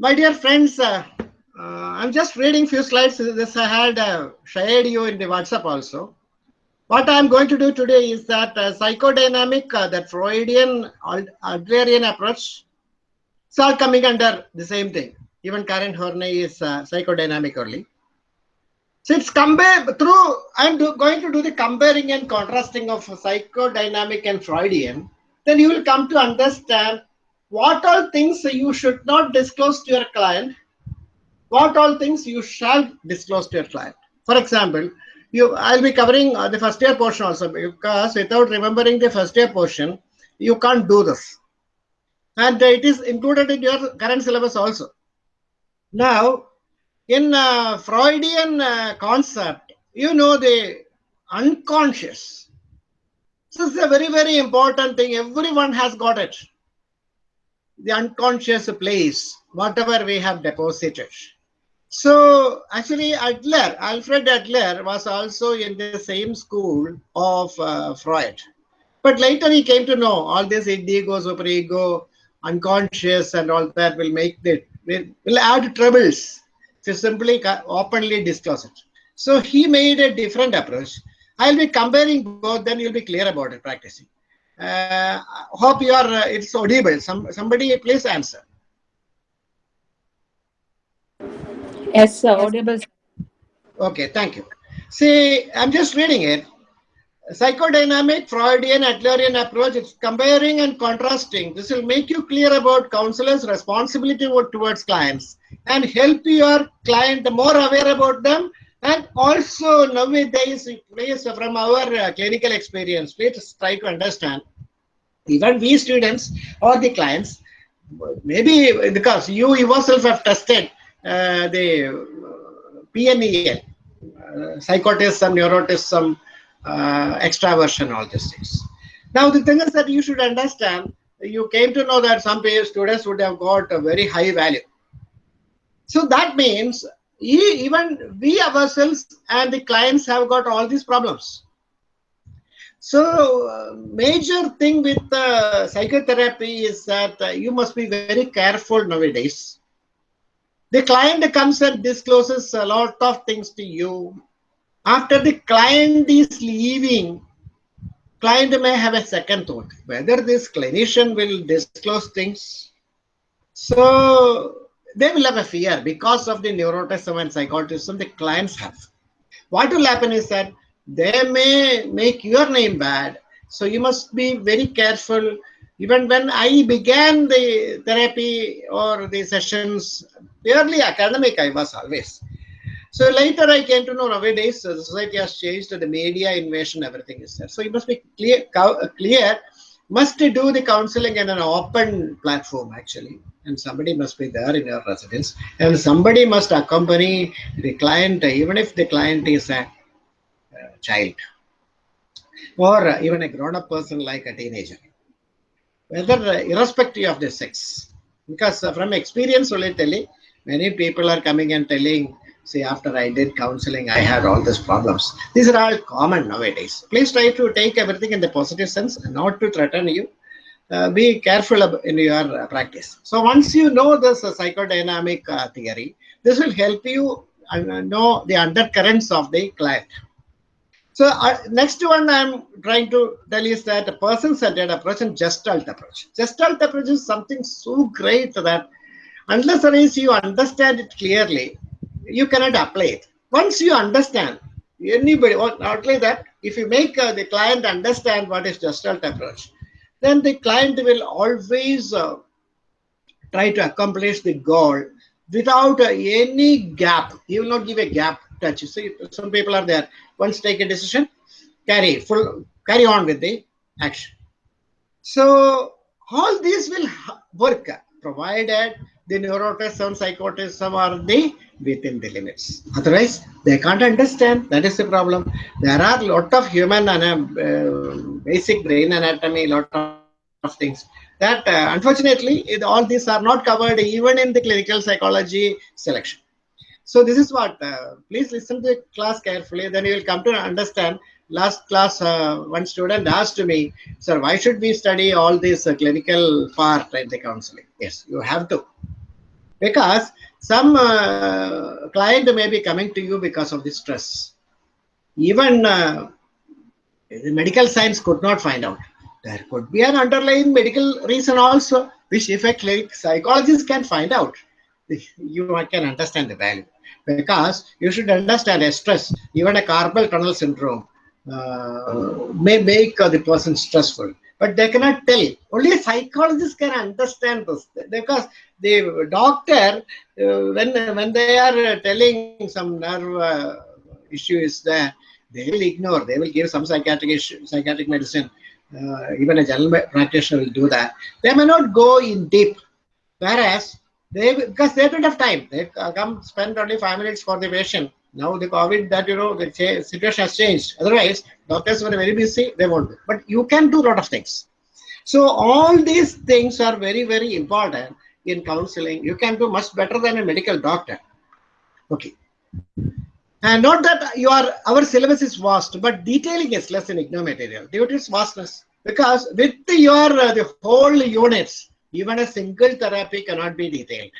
My dear friends, uh, uh, I'm just reading few slides. This I had uh, shared you in the WhatsApp also. What I'm going to do today is that uh, psychodynamic, uh, that Freudian Adlerian approach, it's all coming under the same thing. Even Karen Horney is uh, psychodynamic only. So it's compare through, I'm do, going to do the comparing and contrasting of psychodynamic and Freudian. Then you will come to understand what all things you should not disclose to your client, what all things you shall disclose to your client. For example, you I'll be covering uh, the first year portion also because without remembering the first year portion, you can't do this. And it is included in your current syllabus also. Now, in uh, Freudian uh, concept, you know the unconscious. This is a very, very important thing. Everyone has got it the unconscious place, whatever we have deposited. So actually Adler, Alfred Adler was also in the same school of uh, Freud. But later he came to know all this ego, superego, unconscious and all that will make the, will add troubles to simply openly disclose it. So he made a different approach. I'll be comparing both, then you'll be clear about it practicing. Uh, hope you are, uh, it's audible. Some, somebody please answer. Yes, sir, audible. Okay, thank you. See, I'm just reading it. Psychodynamic, Freudian, Adlerian approach, it's comparing and contrasting. This will make you clear about counselors' responsibility towards clients and help your client more aware about them. And also nowadays, please, from our uh, clinical experience, please try to understand even we students or the clients, maybe because you yourself have tested uh, the uh, PNEL, uh, psychotism, neuroticism, uh, extraversion, all these things. Now, the thing is that you should understand, you came to know that some students would have got a very high value. So that means even we ourselves and the clients have got all these problems. So uh, major thing with uh, psychotherapy is that uh, you must be very careful nowadays. The client comes and discloses a lot of things to you. After the client is leaving, client may have a second thought, whether this clinician will disclose things. So they will have a fear because of the neuroticism and psychoticism the clients have. What will happen is that they may make your name bad. So you must be very careful. Even when I began the therapy or the sessions, purely academic, I was always. So later I came to know nowadays the society has changed, the media invasion, everything is there. So you must be clear, clear must do the counseling in an open platform actually. And somebody must be there in your residence. And somebody must accompany the client even if the client is a uh, child. Or even a grown-up person like a teenager. Whether uh, irrespective of the sex. Because uh, from experience only telling many people are coming and telling see after i did counseling i had all these problems. These are all common nowadays. Please try to take everything in the positive sense not to threaten you. Uh, be careful in your uh, practice. So once you know this uh, psychodynamic uh, theory this will help you uh, know the undercurrents of the client. So next one I'm trying to tell is that a person-centered approach and gestalt approach. Gestalt approach is something so great that unless unless you understand it clearly, you cannot apply it. Once you understand, anybody, not only that, if you make uh, the client understand what is gestalt approach, then the client will always uh, try to accomplish the goal without uh, any gap. He will not give a gap touch. See, some people are there. Once take a decision, carry full carry on with the action. So all these will work provided the neuroticism, psychoticism are the within the limits. Otherwise, they can't understand. That is the problem. There are a lot of human and uh, basic brain anatomy, lot of things that uh, unfortunately it, all these are not covered even in the clinical psychology selection. So this is what, uh, please listen to the class carefully, then you will come to understand. Last class, uh, one student asked me, sir, why should we study all this uh, clinical part in the counseling? Yes, you have to. Because some uh, client may be coming to you because of the stress. Even uh, the medical science could not find out. There could be an underlying medical reason also, which effect like psychologists can find out. You can understand the value because you should understand a stress, even a carpal tunnel syndrome uh, may make the person stressful but they cannot tell. Only psychologists can understand this because the doctor, uh, when when they are telling some nerve uh, issue is there, they will ignore. They will give some psychiatric issue, psychiatric medicine. Uh, even a general practitioner will do that. They may not go in deep, whereas they because they don't have time. They come spend only five minutes for the patient. Now the COVID that you know the situation has changed. Otherwise, doctors were very busy. They won't. But you can do a lot of things. So all these things are very very important in counseling. You can do much better than a medical doctor. Okay. And not that you are our syllabus is vast, but detailing is less in IGNOU material due to its vastness. Because with your uh, the whole units, even a single therapy cannot be detailed.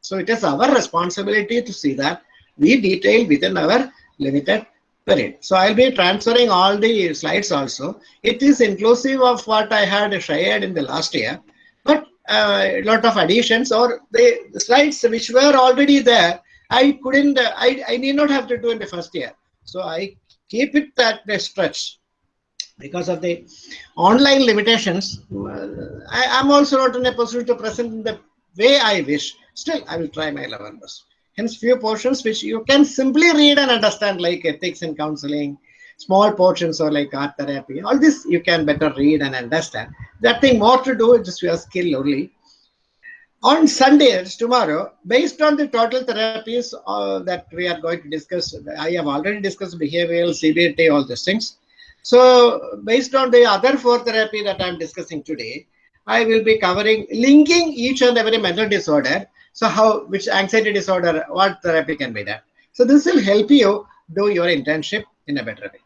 So it is our responsibility to see that we detail within our limited period. So I'll be transferring all the slides also. It is inclusive of what I had shared in the last year, but uh, a lot of additions or the, slides which were already there, I couldn't, uh, I, I need not have to do in the first year. So I keep it at the stretch because of the online limitations. Uh, I am also not in a position to present in the way I wish. Still, I will try my level best. Hence, few portions which you can simply read and understand, like ethics and counseling, small portions or like art therapy. All this you can better read and understand. That thing more to do, is just your skill only. On Sundays, tomorrow, based on the total therapies uh, that we are going to discuss, I have already discussed behavioral, CBT, all these things. So, based on the other four therapy that I'm discussing today, I will be covering linking each and every mental disorder so how, which anxiety disorder, what therapy can be done? So this will help you do your internship in a better way.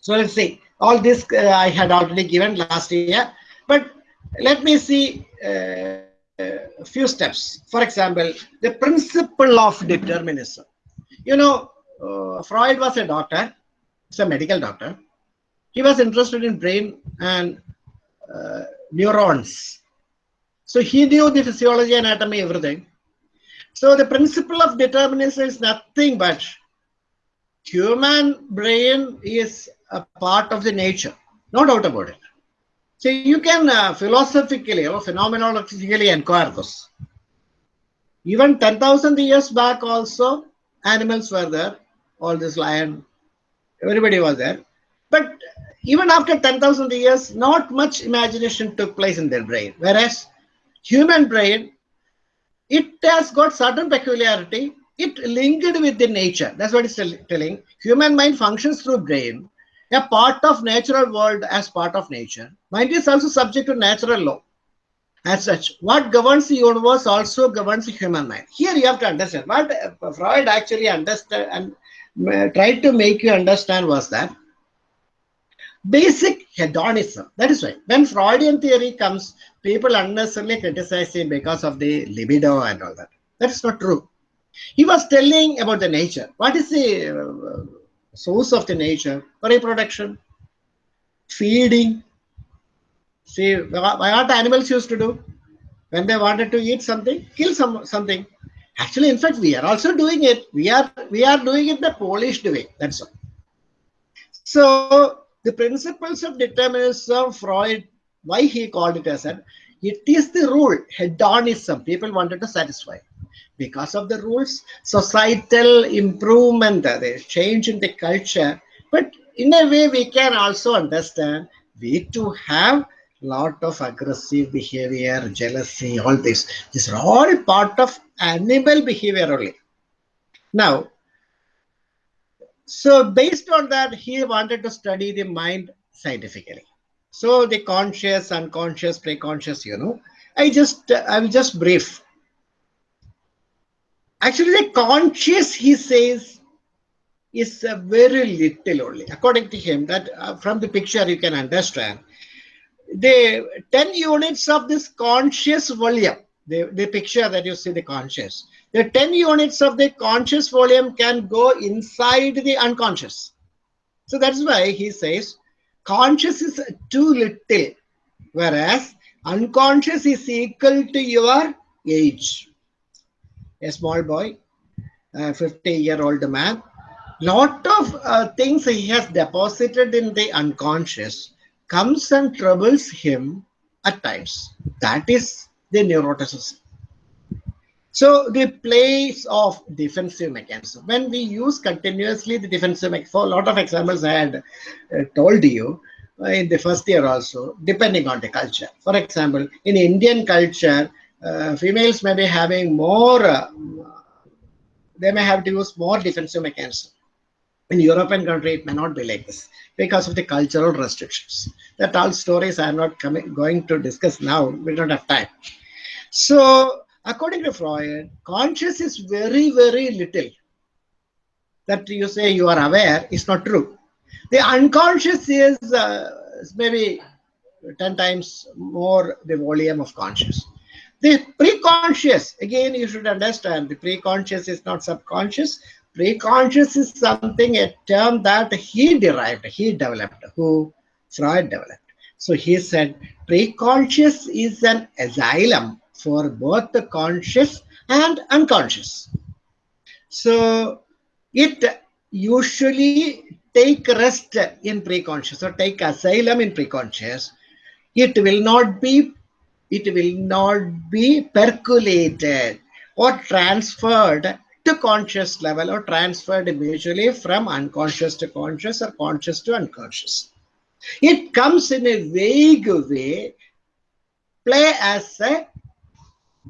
So let's see. All this uh, I had already given last year, but let me see uh, a few steps. For example, the principle of determinism. You know, uh, Freud was a doctor, he's a medical doctor. He was interested in brain and uh, neurons so he knew the physiology, anatomy, everything. So the principle of determinism is nothing but human brain is a part of the nature, no doubt about it. So you can uh, philosophically or phenomenologically inquire this. Even 10,000 years back also, animals were there, all this lion, everybody was there. But even after 10,000 years, not much imagination took place in their brain. Whereas human brain, it has got certain peculiarity. It linked with the nature. That's what it's telling. Human mind functions through brain, a part of natural world as part of nature. Mind is also subject to natural law. As such, what governs the universe also governs the human mind. Here you have to understand what Freud actually understood and uh, tried to make you understand was that basic hedonism. That is why when Freudian theory comes, people unnecessarily criticize him because of the libido and all that. That is not true. He was telling about the nature. What is the uh, source of the nature? Reproduction, feeding. See, what animals used to do? When they wanted to eat something, kill some something. Actually, in fact, we are also doing it. We are we are doing it the polished way. That's all. So the principles of determinism, Freud, why he called it as an, it is the rule, hedonism, people wanted to satisfy. Because of the rules, societal improvement, uh, the change in the culture, but in a way we can also understand we to have lot of aggressive behavior, jealousy, all this. These are all part of animal behavior only. Now, so based on that, he wanted to study the mind scientifically. So the conscious, unconscious, preconscious, you know, I just, I will just brief. Actually, the conscious, he says, is uh, very little only. According to him, that uh, from the picture you can understand, the 10 units of this conscious volume, the, the picture that you see the conscious. The 10 units of the conscious volume can go inside the unconscious. So that's why he says conscious is too little, whereas unconscious is equal to your age. A small boy, a 50 year old man, lot of uh, things he has deposited in the unconscious comes and troubles him at times. That is the neuroticism. So the place of defensive mechanism. When we use continuously the defensive mechanism, for a lot of examples I had uh, told you uh, in the first year also, depending on the culture. For example, in Indian culture, uh, females may be having more, uh, they may have to use more defensive mechanism. In European country, it may not be like this because of the cultural restrictions. That all stories I am not coming, going to discuss now. We don't have time. So according to Freud, conscious is very, very little. That you say you are aware is not true. The unconscious is uh, maybe 10 times more the volume of conscious. The pre-conscious, again, you should understand the pre-conscious is not subconscious. Pre-conscious is something, a term that he derived, he developed, who Freud developed. So he said pre-conscious is an asylum for both the conscious and unconscious. So it usually take rest in preconscious or take asylum in preconscious. It will not be it will not be percolated or transferred to conscious level or transferred mutually from unconscious to conscious or conscious to unconscious. It comes in a vague way, play as a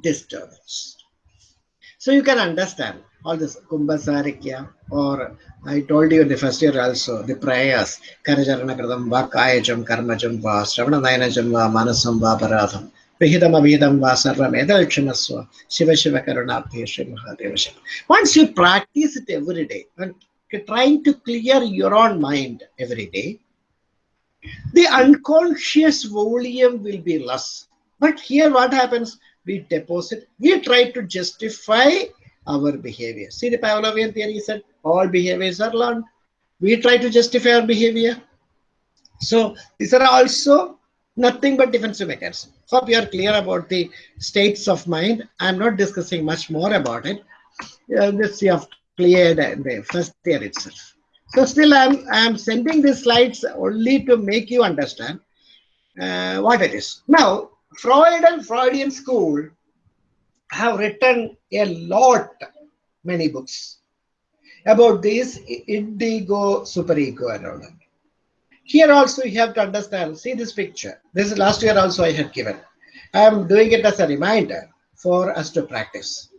disturbance. So you can understand all this Kumbhasarikya or I told you in the first year also the prayers Karajarana Kradam Va Kayajam Karmajam Va Shravana Nayanajam Va Manasam Va Vihidam Avihidam Va Sarvam Shiva Shiva Karunabhi Shri Mahadeva. Once you practice it every day and trying to clear your own mind every day, the unconscious volume will be less. But here what happens? We deposit, we try to justify our behavior. See, the Pavlovian theory said all behaviors are learned. We try to justify our behavior. So these are also nothing but defensive mechanism. Hope you are clear about the states of mind. I'm not discussing much more about it. Uh, this you have cleared the first year itself. So still I'm, I'm sending these slides only to make you understand uh, what it is. Now, Freud and Freudian school have written a lot, many books about this id ego superego and all that. Here also you have to understand, see this picture. This is last year also I had given. I am doing it as a reminder for us to practice.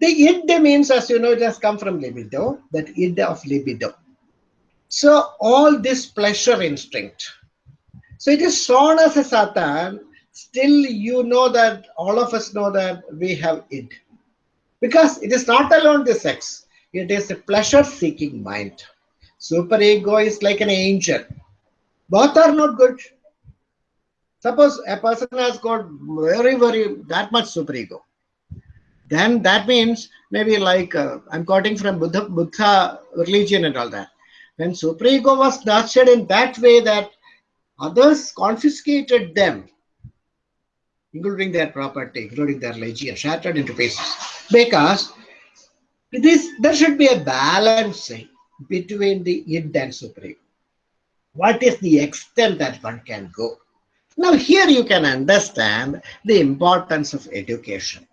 The id means, as you know, it has come from libido, that id of libido. So all this pleasure instinct. So it is shown as a Satan still you know that all of us know that we have it. Because it is not alone the sex it is a pleasure seeking mind. Super ego is like an angel. Both are not good. Suppose a person has got very very that much super ego. Then that means maybe like uh, i'm quoting from buddha buddha religion and all that. When super ego was nurtured in that way that others confiscated them including their property, including their legion, shattered into pieces. Because this there should be a balancing between the id and supreme. What is the extent that one can go? Now here you can understand the importance of education,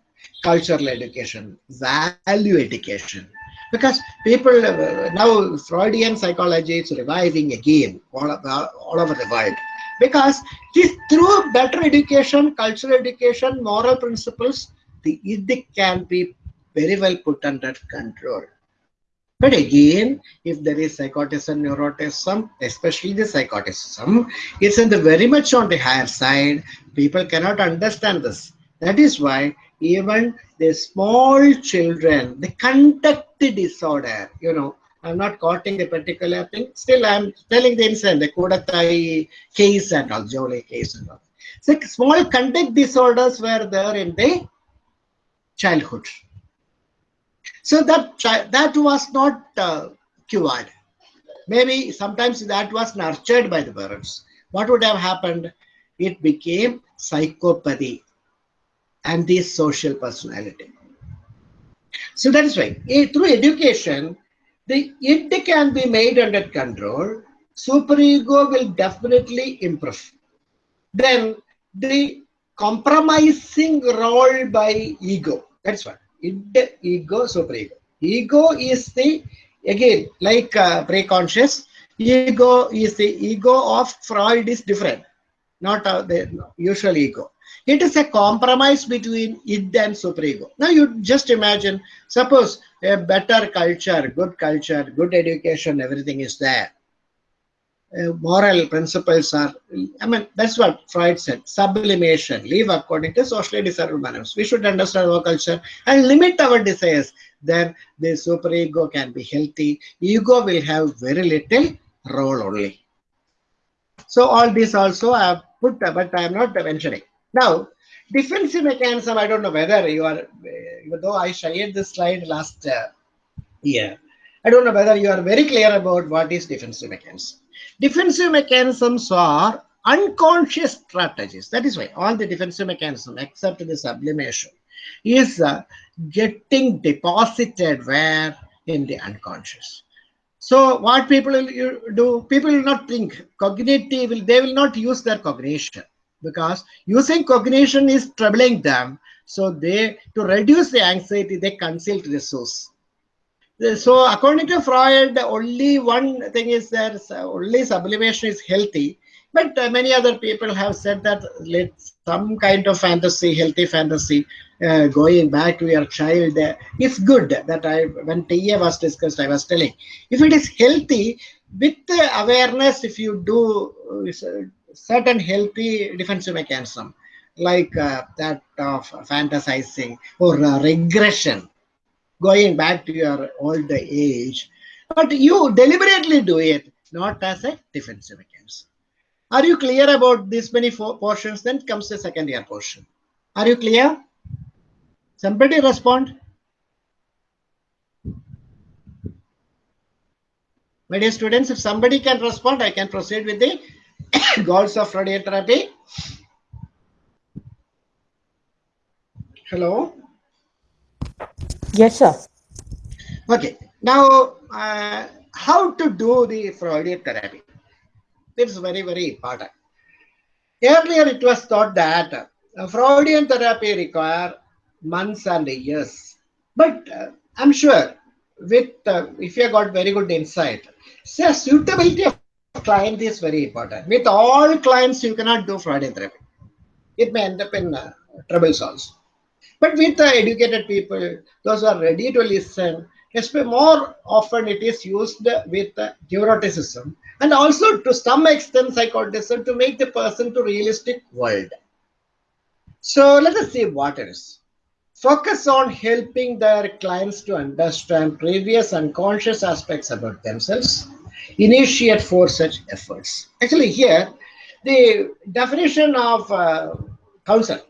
cultural education, value education. Because people, uh, now Freudian psychology is reviving again all, all over the world because it is through better education, cultural education, moral principles, the id can be very well put under control. But again, if there is psychotism, neuroticism, especially the psychotism, it's in the very much on the higher side. People cannot understand this. That is why even the small children, the conduct disorder, you know, I'm not quoting the particular thing. Still, I'm telling the incident, the Koodathayi case and all, Jolly case and all. So small conduct disorders were there in the childhood. So that that was not uh, cured. Maybe sometimes that was nurtured by the parents. What would have happened? It became psychopathy and the social personality. So that is why eh, through education, the id can be made under control. Superego will definitely improve. Then the compromising role by ego. That's what id, ego, superego. Ego is the again like uh, pre-conscious. Ego is the ego of Freud is different, not uh, the usual ego. It is a compromise between id and superego. Now you just imagine, suppose a better culture, good culture, good education, everything is there. Uh, moral principles are, I mean, that's what Freud said, sublimation, live according to socially desirable manners. We should understand our culture and limit our desires. Then the superego can be healthy. Ego will have very little role only. So all this also I have put, but I am not mentioning. Now, defensive mechanism, I don't know whether you are, even though I shared this slide last uh, year, I don't know whether you are very clear about what is defensive mechanism. Defensive mechanisms are unconscious strategies. That is why all the defensive mechanism, except the sublimation, is uh, getting deposited where in the unconscious. So what people will do, people will not think cognitive, they will not use their cognition because using cognition is troubling them. So they, to reduce the anxiety, they consult the source. So according to Freud, only one thing is that only sublimation is healthy. But uh, many other people have said that let some kind of fantasy, healthy fantasy, uh, going back to your child uh, is good. That I, when TA was discussed, I was telling, if it is healthy, with awareness, if you do uh, certain healthy defensive mechanism like uh, that of fantasizing or uh, regression going back to your old age. But you deliberately do it not as a defensive mechanism. Are you clear about these many portions? Then comes the second year portion. Are you clear? Somebody respond. My dear students if somebody can respond i can proceed with the goals of radiotherapy. Hello? Yes, sir. Okay. Now, uh, how to do the Freudian therapy? It's very, very important. Earlier, it was thought that uh, Freudian therapy require months and years. But uh, I'm sure with uh, if you got very good insight, say suitability of client is very important. With all clients, you cannot do Freudian therapy. It may end up in uh, troubles also. But with the educated people, those who are ready to listen, especially more often it is used with neuroticism and also to some extent psychoticism to make the person to realistic world. So let us see what. Focus on helping their clients to understand previous unconscious aspects about themselves initiate for such efforts. Actually, here the definition of uh, counsel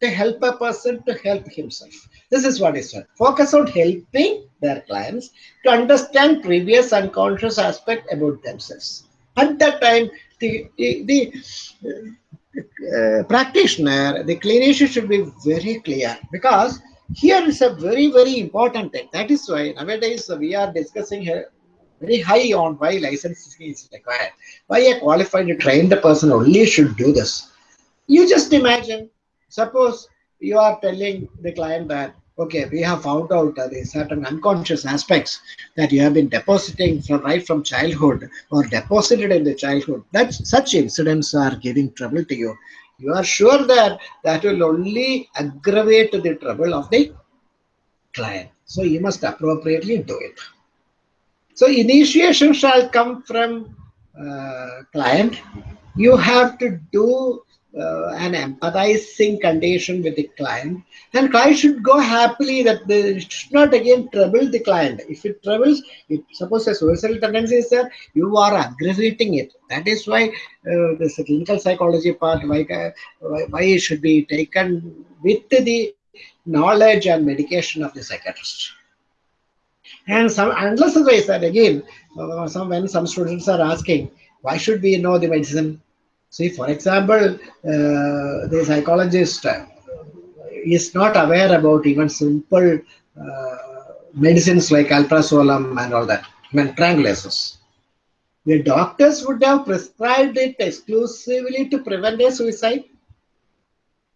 to help a person to help himself. This is what is said. Focus on helping their clients to understand previous unconscious aspect about themselves. At that time, the, the, the uh, practitioner, the clinician should be very clear because here is a very, very important thing. That is why nowadays we are discussing here very high on why licensing is required. Why a qualified trained person only should do this. You just imagine, suppose you are telling the client that, okay, we have found out uh, the certain unconscious aspects that you have been depositing from right from childhood or deposited in the childhood. That such incidents are giving trouble to you. You are sure that that will only aggravate the trouble of the client. So you must appropriately do it. So initiation shall come from uh, client. You have to do uh, an empathizing condition with the client, and client should go happily that they should not again trouble the client. If it troubles, if suppose a suicidal tendency is there, you are aggravating it. That is why uh, this clinical psychology part, why, why, why it should be taken with the knowledge and medication of the psychiatrist. And some unless otherwise that again, uh, some when some students are asking, why should we know the medicine? See, for example, uh, the psychologist uh, is not aware about even simple uh, medicines like alprazolam and all that, even tranquilizers. The doctors would have prescribed it exclusively to prevent a suicide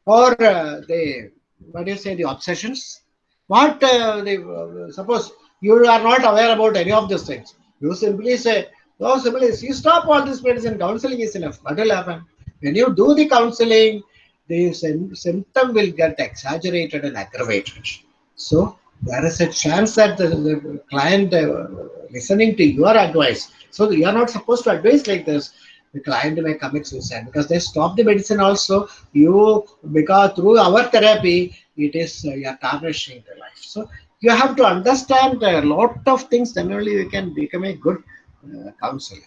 or uh, the what do you say the obsessions what uh, the, uh, suppose you are not aware about any of these things. You simply say no simply you stop all this medicine? Counseling is enough. What will happen? When you do the counseling the symptom will get exaggerated and aggravated. So there is a chance that the, the client uh, listening to your advice so you are not supposed to advise like this. The client may commit suicide because they stop the medicine also. You because through our therapy it is uh, you are tarnishing the life. So you have to understand a lot of things then only you can become a good uh, counselor.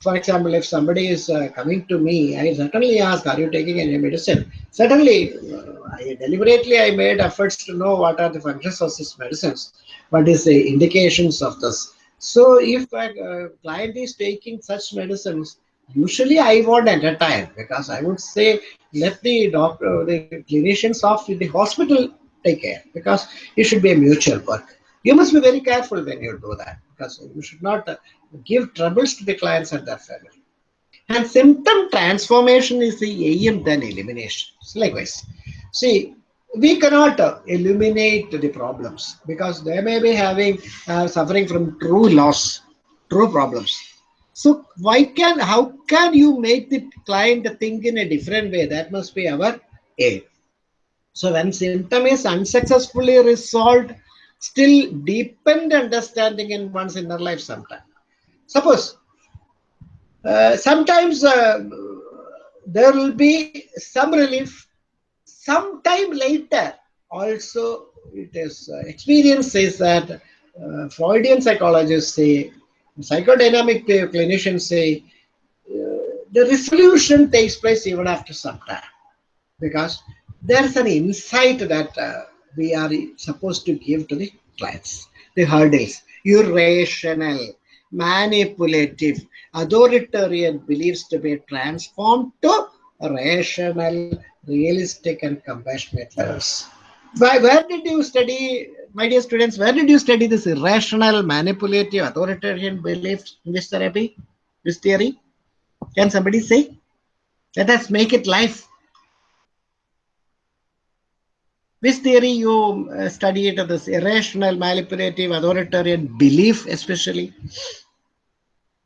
For example if somebody is uh, coming to me i certainly ask are you taking any medicine? Certainly uh, I, deliberately i made efforts to know what are the functions of these medicines what is the indications of this. So if a client is taking such medicines usually I won't entertain because I would say let the doctor, the clinicians of the hospital take care because it should be a mutual work. You must be very careful when you do that because you should not uh, give troubles to the clients and their family. And symptom transformation is the aim then elimination. So likewise, see, we cannot uh, eliminate the problems because they may be having uh, suffering from true loss, true problems so why can, how can you make the client think in a different way? That must be our aim. So when symptom is unsuccessfully resolved, still deepened understanding in one's inner life sometimes. Suppose uh, sometimes uh, there will be some relief sometime later also it is uh, experience says that uh, freudian psychologists say psychodynamic clinicians say uh, the resolution takes place even after some time because there's an insight that uh, we are supposed to give to the clients. The hurdles, irrational, manipulative, authoritarian beliefs to be transformed to rational, realistic, and compassionate levels. Why, where did you study my dear students, where did you study this irrational, manipulative, authoritarian beliefs in this therapy, this theory? Can somebody say? Let us make it life. Which theory you uh, studied this irrational, manipulative, authoritarian belief, especially?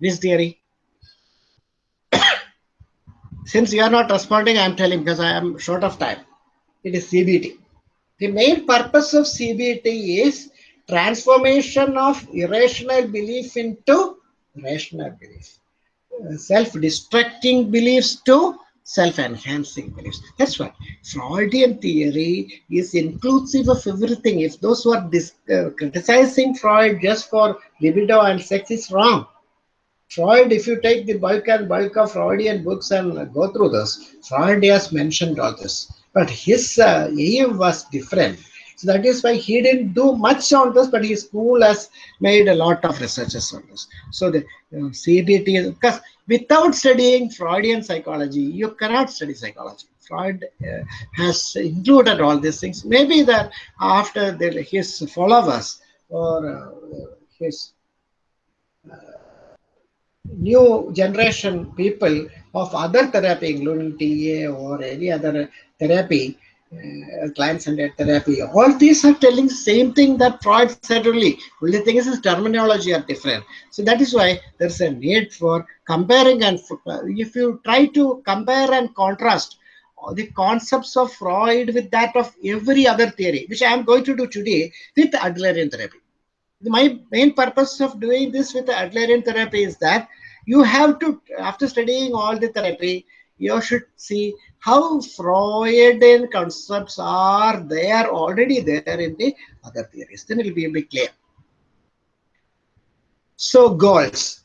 This theory? Since you are not responding, I am telling because I am short of time. It is CBT. The main purpose of CBT is transformation of irrational belief into rational belief. Uh, self-destructing beliefs to self-enhancing beliefs. That's why Freudian theory is inclusive of everything. If those who are uh, criticizing Freud just for libido and sex is wrong. Freud, if you take the bulk and bulk of Freudian books and go through this, Freud has mentioned all this. But his uh, aim was different. So that is why he didn't do much on this, but his school has made a lot of researches on this. So the uh, CBT, because without studying Freudian psychology, you cannot study psychology. Freud uh, has included all these things. Maybe that after the, his followers or uh, his uh, new generation people of other therapy, including TA or any other therapy, uh, client-centered therapy, all these are telling same thing that Freud said only. Only thing is his terminology are different. So that is why there's a need for comparing and if you try to compare and contrast the concepts of Freud with that of every other theory, which I am going to do today with Adlerian therapy. My main purpose of doing this with Adlerian therapy is that you have to, after studying all the therapy, you should see how Freudian concepts are there already there in the other theories. Then it will be a bit clear. So goals.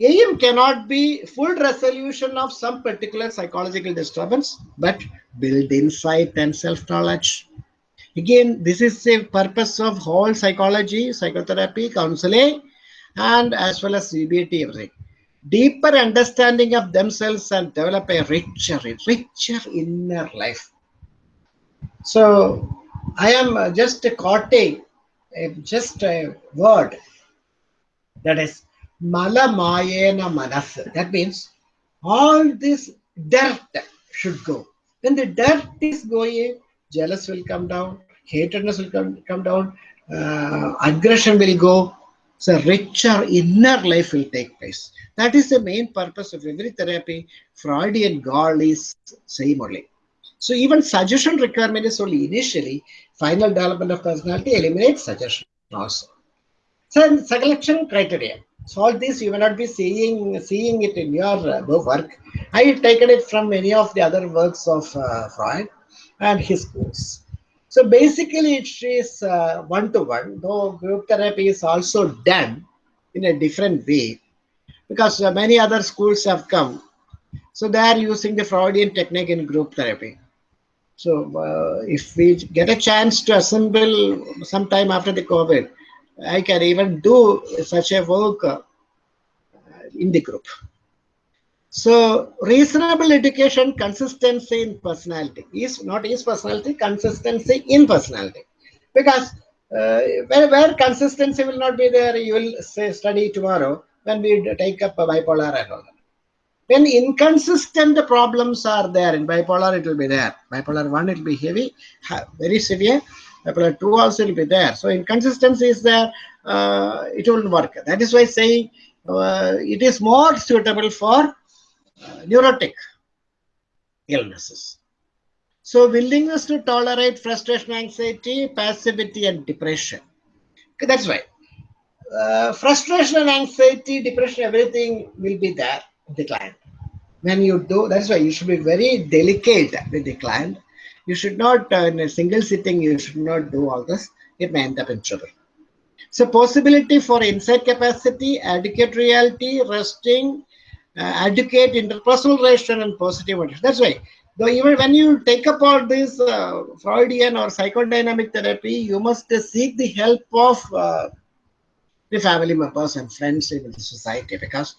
Aim cannot be full resolution of some particular psychological disturbance, but build insight and self-knowledge. Again, this is the purpose of whole psychology, psychotherapy, counseling, and as well as CBT, everything. Deeper understanding of themselves and develop a richer, richer inner life. So, I am just quoting just a word that is malamayena manas. That means all this dirt should go. When the dirt is going, jealous will come down, hatredness will come, come down, uh, aggression will go. So richer inner life will take place. That is the main purpose of every therapy. Freudian goal is same only. So even suggestion requirement is only initially. Final development of personality eliminates suggestion also. So selection criteria. So all this you may not be seeing seeing it in your uh, work. I have taken it from many of the other works of uh, Freud and his schools. So basically it is uh, one-to-one, though group therapy is also done in a different way because uh, many other schools have come. So they are using the Freudian technique in group therapy. So uh, if we get a chance to assemble sometime after the COVID, I can even do such a work uh, in the group. So reasonable education, consistency in personality is not is personality, consistency in personality. Because uh, where, where consistency will not be there, you will say study tomorrow when we take up a bipolar and all that. When inconsistent problems are there in bipolar, it will be there. Bipolar 1, it will be heavy, very severe. Bipolar 2 also will be there. So inconsistency is there, uh, it will work. That is why saying uh, it is more suitable for neurotic illnesses. So willingness to tolerate frustration, anxiety, passivity, and depression. That's why. Uh, frustration and anxiety, depression, everything will be there with the client. When you do, that's why you should be very delicate with the client. You should not, uh, in a single sitting, you should not do all this. It may end up in trouble. So possibility for insight capacity, adequate reality, resting, uh, adequate interpersonal relation and positive attention. That's why. Though even when you take up all this uh, Freudian or psychodynamic therapy, you must uh, seek the help of uh, the family members and friends in the society because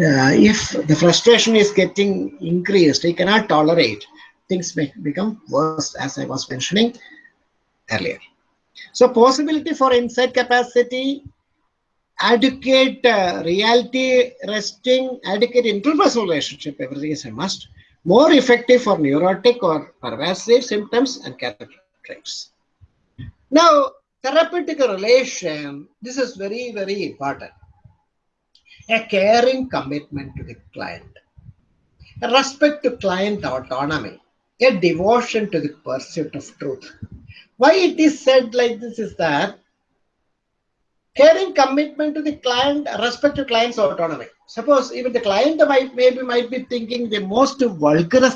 uh, if the frustration is getting increased, he cannot tolerate, things may become worse as I was mentioning earlier. So possibility for insight capacity, adequate uh, reality testing, adequate interpersonal relationship, everything is a must. More effective for neurotic or pervasive symptoms and character traits. Now, therapeutic relation, this is very, very important. A caring commitment to the client, a respect to client autonomy, a devotion to the pursuit of truth. Why it is said like this is that caring commitment to the client, respect to client's autonomy. Suppose even the client might maybe might be thinking the most vulgar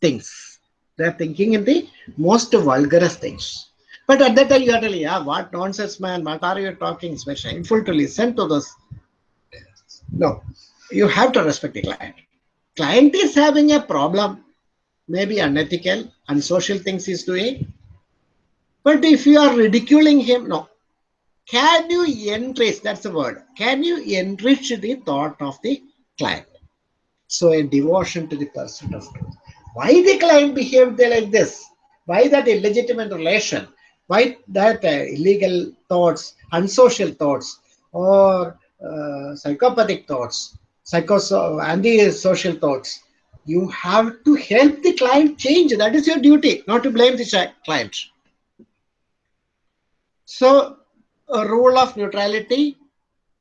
things. They are thinking in the most vulgar things. But at that time you are telling, yeah, what nonsense, man, what are you talking? It's very shameful to listen to this. No, you have to respect the client. Client is having a problem, maybe unethical, unsocial things he's doing. But if you are ridiculing him, no. Can you enrich, that's the word, can you enrich the thought of the client? So a devotion to the pursuit of truth. Why the client behaved like this? Why that illegitimate relation? Why that uh, illegal thoughts, unsocial thoughts, or uh, psychopathic thoughts, psychos anti-social thoughts? You have to help the client change. That is your duty, not to blame the client. So, a rule of neutrality,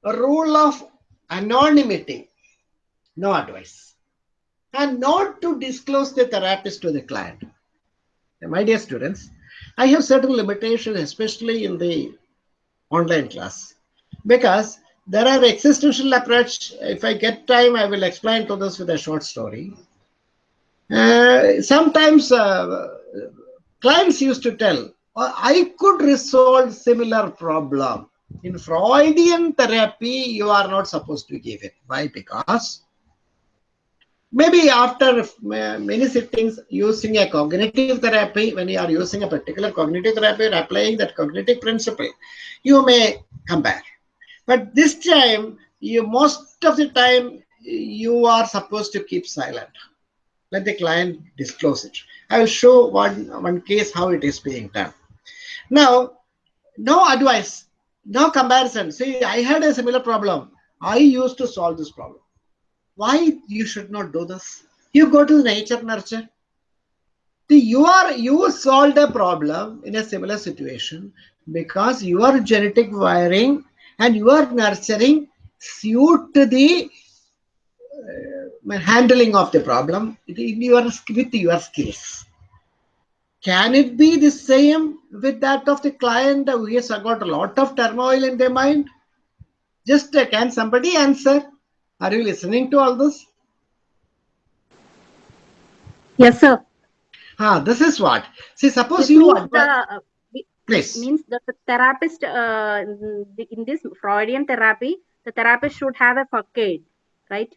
a rule of anonymity, no advice, and not to disclose the therapist to the client. My dear students, I have certain limitations, especially in the online class, because there are existential approach. If I get time, I will explain to this with a short story. Uh, sometimes uh, clients used to tell, "Oh, Uh, I could resolve similar problem. In Freudian therapy, you are not supposed to give it. Why? Because maybe after many sittings using a cognitive therapy, when you are using a particular cognitive therapy and applying that cognitive principle, you may come back. But this time, you most of the time, you are supposed to keep silent. Let the client disclose it. I will show one, one case how it is being done. Now, no advice, no comparison. See, I had a similar problem. I used to solve this problem. Why you should not do this? You go to nature nurture. See, you are you solved a problem in a similar situation because your genetic wiring and your nurturing suit the uh, handling of the problem. In your with your skills. Can it be the same with that of the client who has got a lot of turmoil in their mind just uh, can somebody answer are you listening to all this? Yes, sir. Ah, this is what. See, suppose This you means the, Please. means the therapist uh, in this Freudian therapy, the therapist should have a facade, right?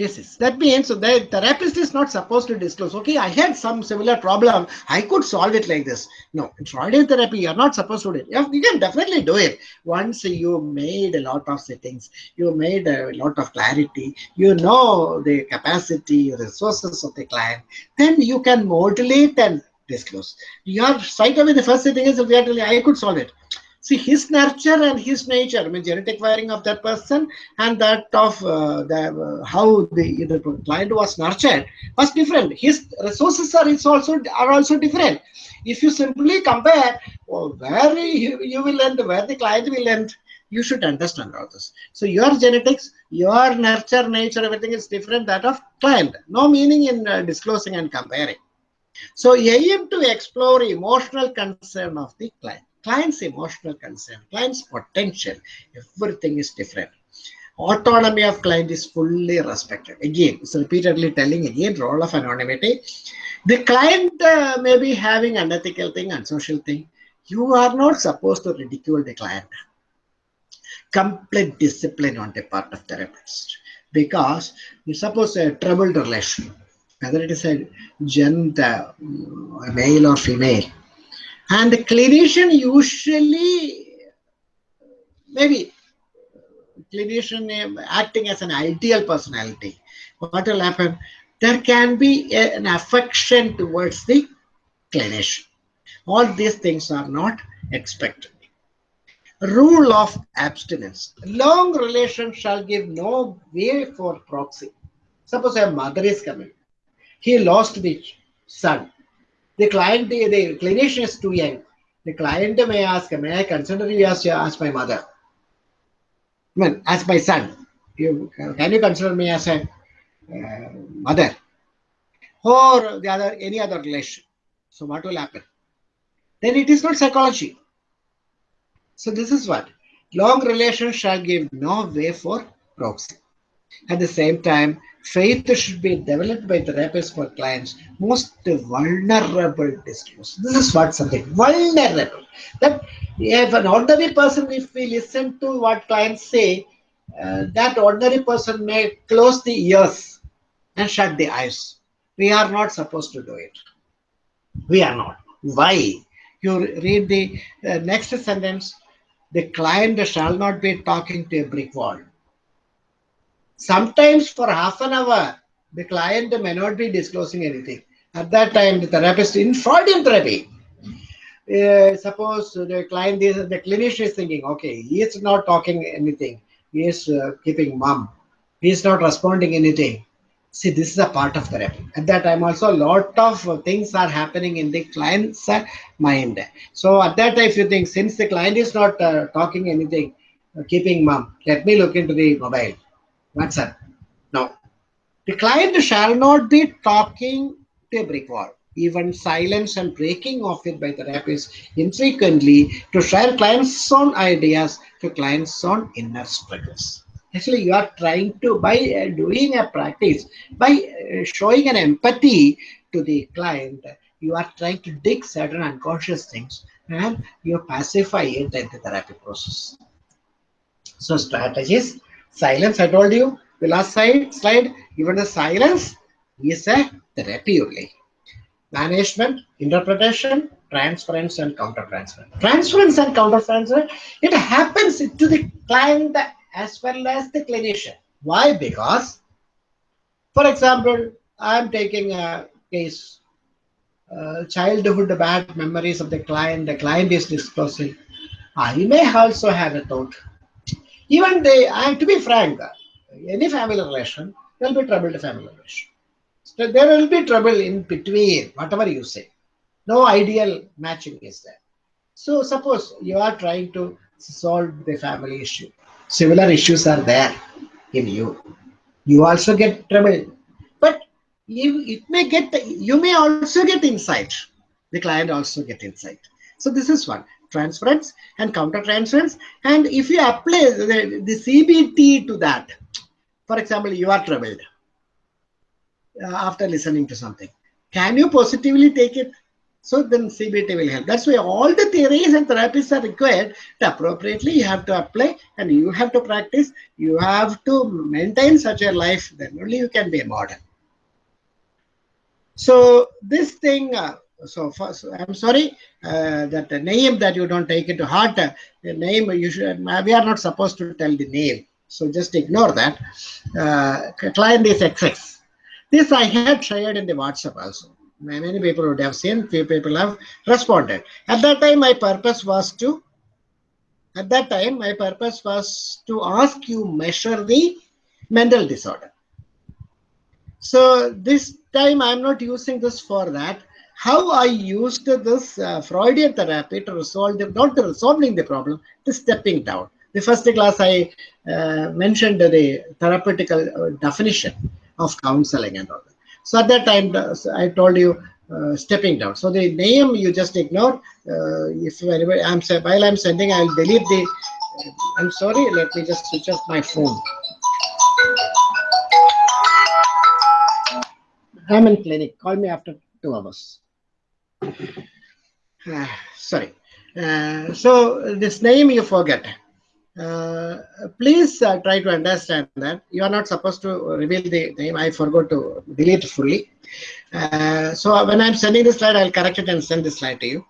Yes, yes. That means so the therapist is not supposed to disclose, okay, I had some similar problem. I could solve it like this. No, in Freudian therapy, you're not supposed to do it. You can definitely do it. Once you made a lot of settings, you made a lot of clarity, you know the capacity, resources of the client, then you can modulate and disclose. You are straight away, the first thing is, I could solve it see his nurture and his nature, I mean, genetic wiring of that person and that of uh, the, uh, how the, client was nurtured was different. His resources are, also, are also different. If you simply compare well, where you, you will end, where the client will end, you should understand all this. So your genetics, your nurture, nature, everything is different that of client. No meaning in uh, disclosing and comparing. So aim to explore emotional concern of the client client's emotional concern, client's potential, everything is different. Autonomy of client is fully respected. Again, it's repeatedly telling again role of anonymity. The client uh, may be having an unethical thing, unsocial thing. You are not supposed to ridicule the client. Complete discipline on the part of therapist. Because you suppose a troubled relation, whether it is a gender, male or female, and the clinician usually, maybe clinician acting as an ideal personality, what will happen? There can be a, an affection towards the clinician. All these things are not expected. Rule of abstinence. Long relation shall give no way for proxy. Suppose a mother is coming. He lost the son the client, the, the clinician is too young. The client may ask, may I consider you as, as my mother? I mean, as my son. You, can you consider me as a uh, mother? Or the other, any other relation. So what will happen? Then it is not psychology. So this is what long relation shall give no way for proxy. At the same time, faith should be developed by therapists for clients most vulnerable disclose. This is what something vulnerable. That if an ordinary person, if we listen to what clients say, uh, that ordinary person may close the ears and shut the eyes. We are not supposed to do it. We are not. Why? You read the uh, next sentence. The client shall not be talking to a brick wall Sometimes for half an hour, the client may not be disclosing anything. At that time, the therapist in Freudian therapy, uh, suppose the client is the clinician is thinking, okay, he is not talking anything. He is uh, keeping mum. He is not responding anything. See, this is a part of therapy. At that time, also a lot of things are happening in the client's uh, mind. So at that time, if you think, since the client is not uh, talking anything, uh, keeping mum, let me look into the mobile WhatsApp. Now, the client shall not be talking to a brick wall. Even silence and breaking of it by the therapists infrequently to share clients' own ideas to clients' own inner struggles. Actually, you are trying to, by uh, doing a practice, by uh, showing an empathy to the client, you are trying to dig certain unconscious things and you pacify it in the therapy process. So strategies, silence, I told you, the last slide, slide even the silence is a therapy only. Management, interpretation, transference and countertransference. Transference and countertransference, it happens to the client as well as the clinician. Why? Because, for example, I'm taking a case, uh, childhood bad memories of the client, the client is disclosing. I may also have a thought. Even they, I, to be frank, any family relation, there will be trouble to family relation. So there will be trouble in between, whatever you say. No ideal matching is there. So suppose you are trying to solve the family issue similar issues are there in you. You also get trouble. But you, it may get, you may also get insight. The client also get insight. So this is one, transference and counter-transference. And if you apply the, the CBT to that, for example, you are troubled uh, after listening to something. Can you positively take it? So then CBT will help. That's why all the theories and therapies are required appropriately you have to apply and you have to practice. You have to maintain such a life, then only you can be a model. So this thing, uh, so first, I'm sorry uh, that the name that you don't take it to heart, uh, the name you should, we are not supposed to tell the name. So just ignore that. Uh, client is XX. This I had shared in the WhatsApp also many people would have seen, few people have responded. At that time, my purpose was to, at that time, my purpose was to ask you measure the mental disorder. So this time I'm not using this for that. How I used this uh, Freudian therapy to resolve the, not the resolving the problem, the stepping down. The first class I uh, mentioned the therapeutical uh, definition of counseling and all that. So at that time, I told you uh, stepping down. So the name you just ignore. Uh, if anybody, I'm while I'm sending, I'll delete the. I'm sorry. Let me just switch off my phone. I'm in clinic. Call me after two hours. Uh, sorry. Uh, so this name you forget. Uh, please uh, try to understand that you are not supposed to reveal the name. I forgot to delete fully. Uh, so when I'm sending this slide, I'll correct it and send this slide to you.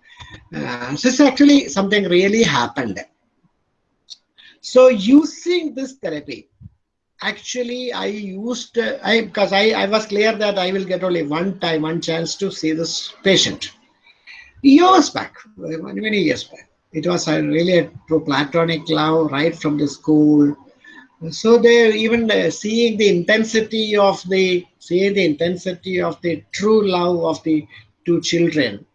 Uh, this actually something really happened. So using this therapy, actually I used, I because I, I was clear that I will get only one time, one chance to see this patient. Years back, many years back. It was a really a true platonic love right from the school. So they even uh, seeing the intensity of the seeing the intensity of the true love of the two children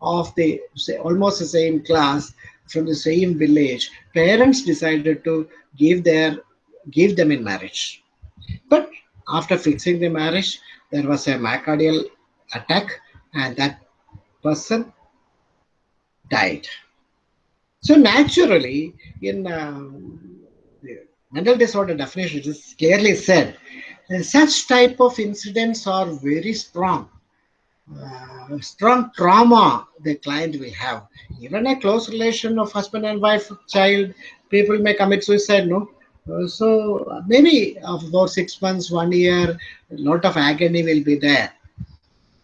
of the almost the same class from the same village parents decided to give their give them in marriage. But after fixing the marriage there was a myocardial attack and that person died so naturally, in um, mental disorder definition, it is clearly said, uh, such type of incidents are very strong. Uh, strong trauma the client will have. Even a close relation of husband and wife, child, people may commit suicide, no? Uh, so maybe for six months, one year, a lot of agony will be there.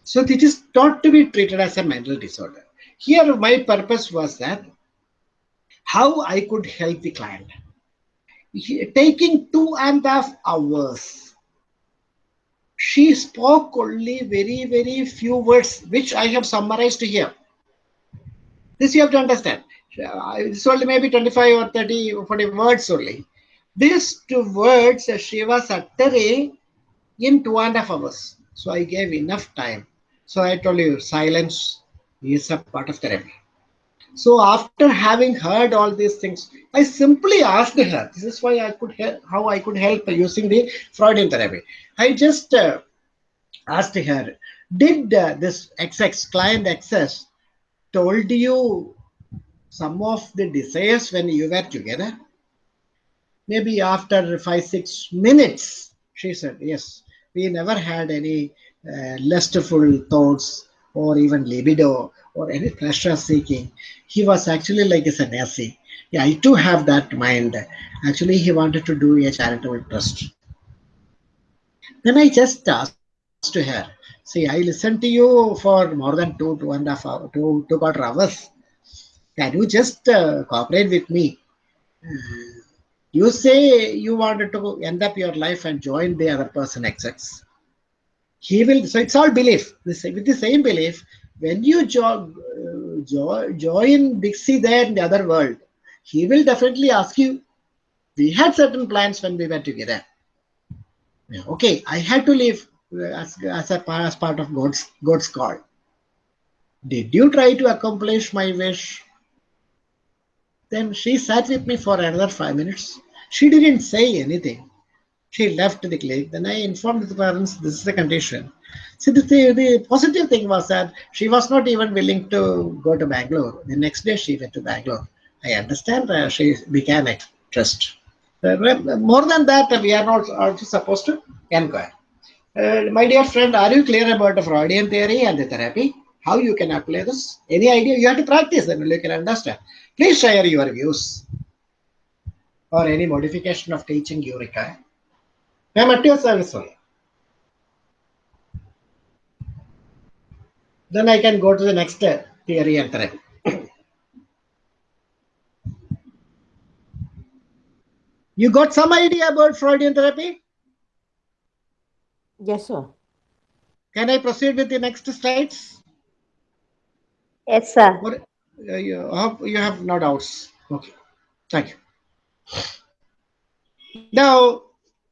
So it is not to be treated as a mental disorder. Here, my purpose was that how I could help the client. Taking two and a half hours, she spoke only very, very few words, which I have summarized here. This you have to understand. It's only maybe 25 or 30 or 40 words only. These two words she was uttering in two and a half hours. So I gave enough time. So I told you silence is a part of therapy. So after having heard all these things, I simply asked her. This is why I could help, how I could help using the Freudian therapy. I just uh, asked her, did uh, this XX client access told you some of the desires when you were together? Maybe after five, six minutes, she said, Yes, we never had any uh, lustful thoughts or even libido or any pleasure seeking. He was actually like a sannyasi. Yeah, I too have that mind. Actually, he wanted to do a charitable trust. Then I just asked to her, see, I listened to you for more than two, two and a half hour, two, two quarter hours. Can you just uh, cooperate with me? Uh, you say you wanted to end up your life and join the other person exists. He will, so it's all belief. the same, With the same belief, when you jo- uh, jo- join Dixie there in the other world, he will definitely ask you. We had certain plans when we were together. Okay, I had to leave as, as, a, as part of God's, God's call. Did you try to accomplish my wish? Then she sat with me for another five minutes. She didn't say anything. She left the clinic. Then I informed the parents this is the condition. See, the, the positive thing was that she was not even willing to go to Bangalore. The next day she went to Bangalore. I understand uh, she became a trust. Uh, more than that, we are not also supposed to inquire. Uh, my dear friend, are you clear about the Freudian theory and the therapy? How you can apply this? Any idea? You have to practice and you can understand. Please share your views or any modification of teaching you require. I am at your service only. Then I can go to the next theory and therapy. you got some idea about Freudian therapy? Yes, sir. Can I proceed with the next slides? Yes, sir. Or, uh, you, hope you have no doubts. Okay. Thank you. Now,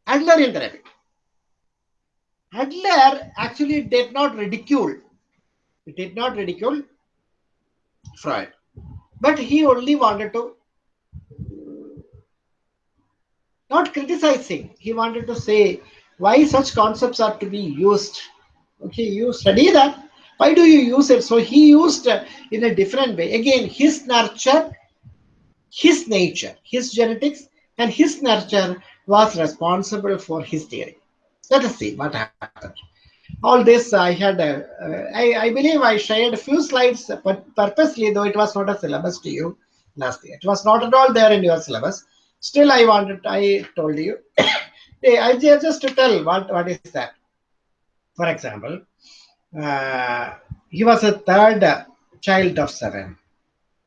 Adlerian therapy. Adler actually did not ridicule, he did not ridicule Freud, but he only wanted to not criticizing. He wanted to say why such concepts are to be used. Okay, you study that. Why do you use it? So he used uh, in a different way. Again, his nurture, his nature, his genetics, and his nurture was responsible for his theory. Let us see what happened. All this I had, uh, I, believe I shared a few slides, but purposely, though it was not a syllabus to you last year. It was not at all there in your syllabus. Still, I wanted, I told you. I just to tell what, what is that. For example, uh, he was a third child of seven.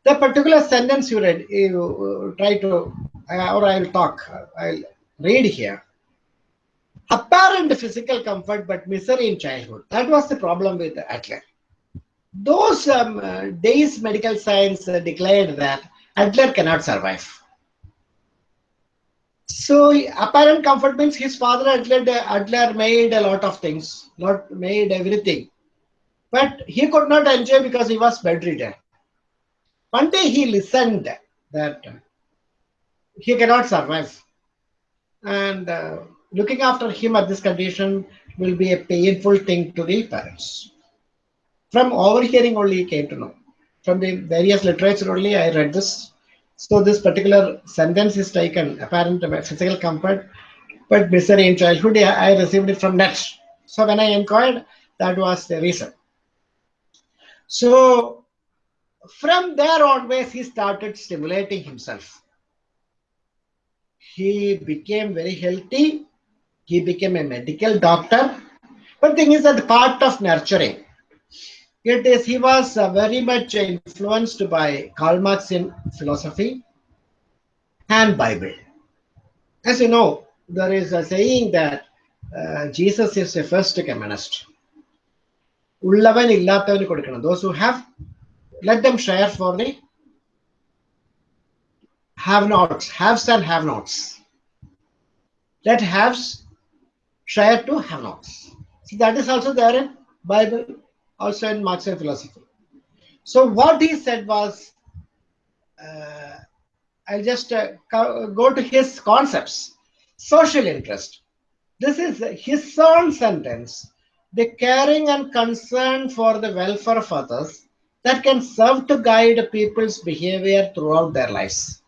The particular sentence you read, you try to, or I'll talk, I'll read here. Apparent physical comfort but misery in childhood. That was the problem with Adler. Those um, uh, days, medical science declared that Adler cannot survive. So apparent comfort means his father Adler, Adler made a lot of things, not made everything. But he could not enjoy because he was bedridden. One day he listened that he cannot survive. And uh, looking after him at this condition will be a painful thing to the parents. From overhearing only he came to know. From the various literature only I read this. So this particular sentence is taken, apparent physical comfort, but misery in childhood, I received it from that. So when I inquired, that was the reason. So from there onwards, he started stimulating himself He became very healthy. He became a medical doctor. But thing is that part of nurturing. It is he was uh, very much influenced by Karl Marx in philosophy and Bible. As you know, there is a saying that uh, Jesus is the first communist. ഉള്ളവൻ ഇല്ലാത്തവന് കൊടുക്കണം those who have let them share for the have nots, haves and have nots. Let haves share to have nots. See, that is also there in Bible, also in Marxian philosophy. So, what he said was, uh, I'll just uh, go to his concepts. Social interest. This is his own sentence. The caring and concern for the welfare of others that can serve to guide people's behavior throughout their lives.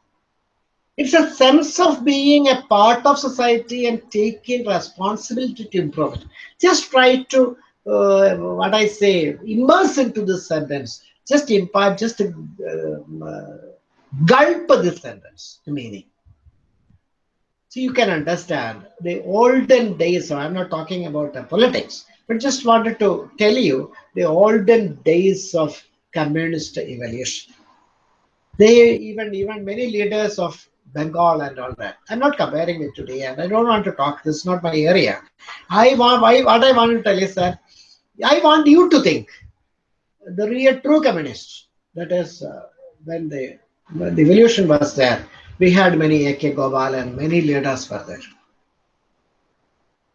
It's a sense of being a part of society and taking responsibility to improve it. Just try to, uh, what I say, immerse into this sentence. Just impart, just uh, uh, gulp this sentence, the meaning. So you can understand the olden days, so I'm not talking about the politics, but just wanted to tell you the olden days of communist evolution. They even, even many leaders of Bengal and all that. I'm not comparing it today, and I don't want to talk. This is not my area. I want why, what I want to tell is that I want you to think the real true communists. That is uh, when the when the evolution was there. We had many A.K. Gopal and many leaders were there.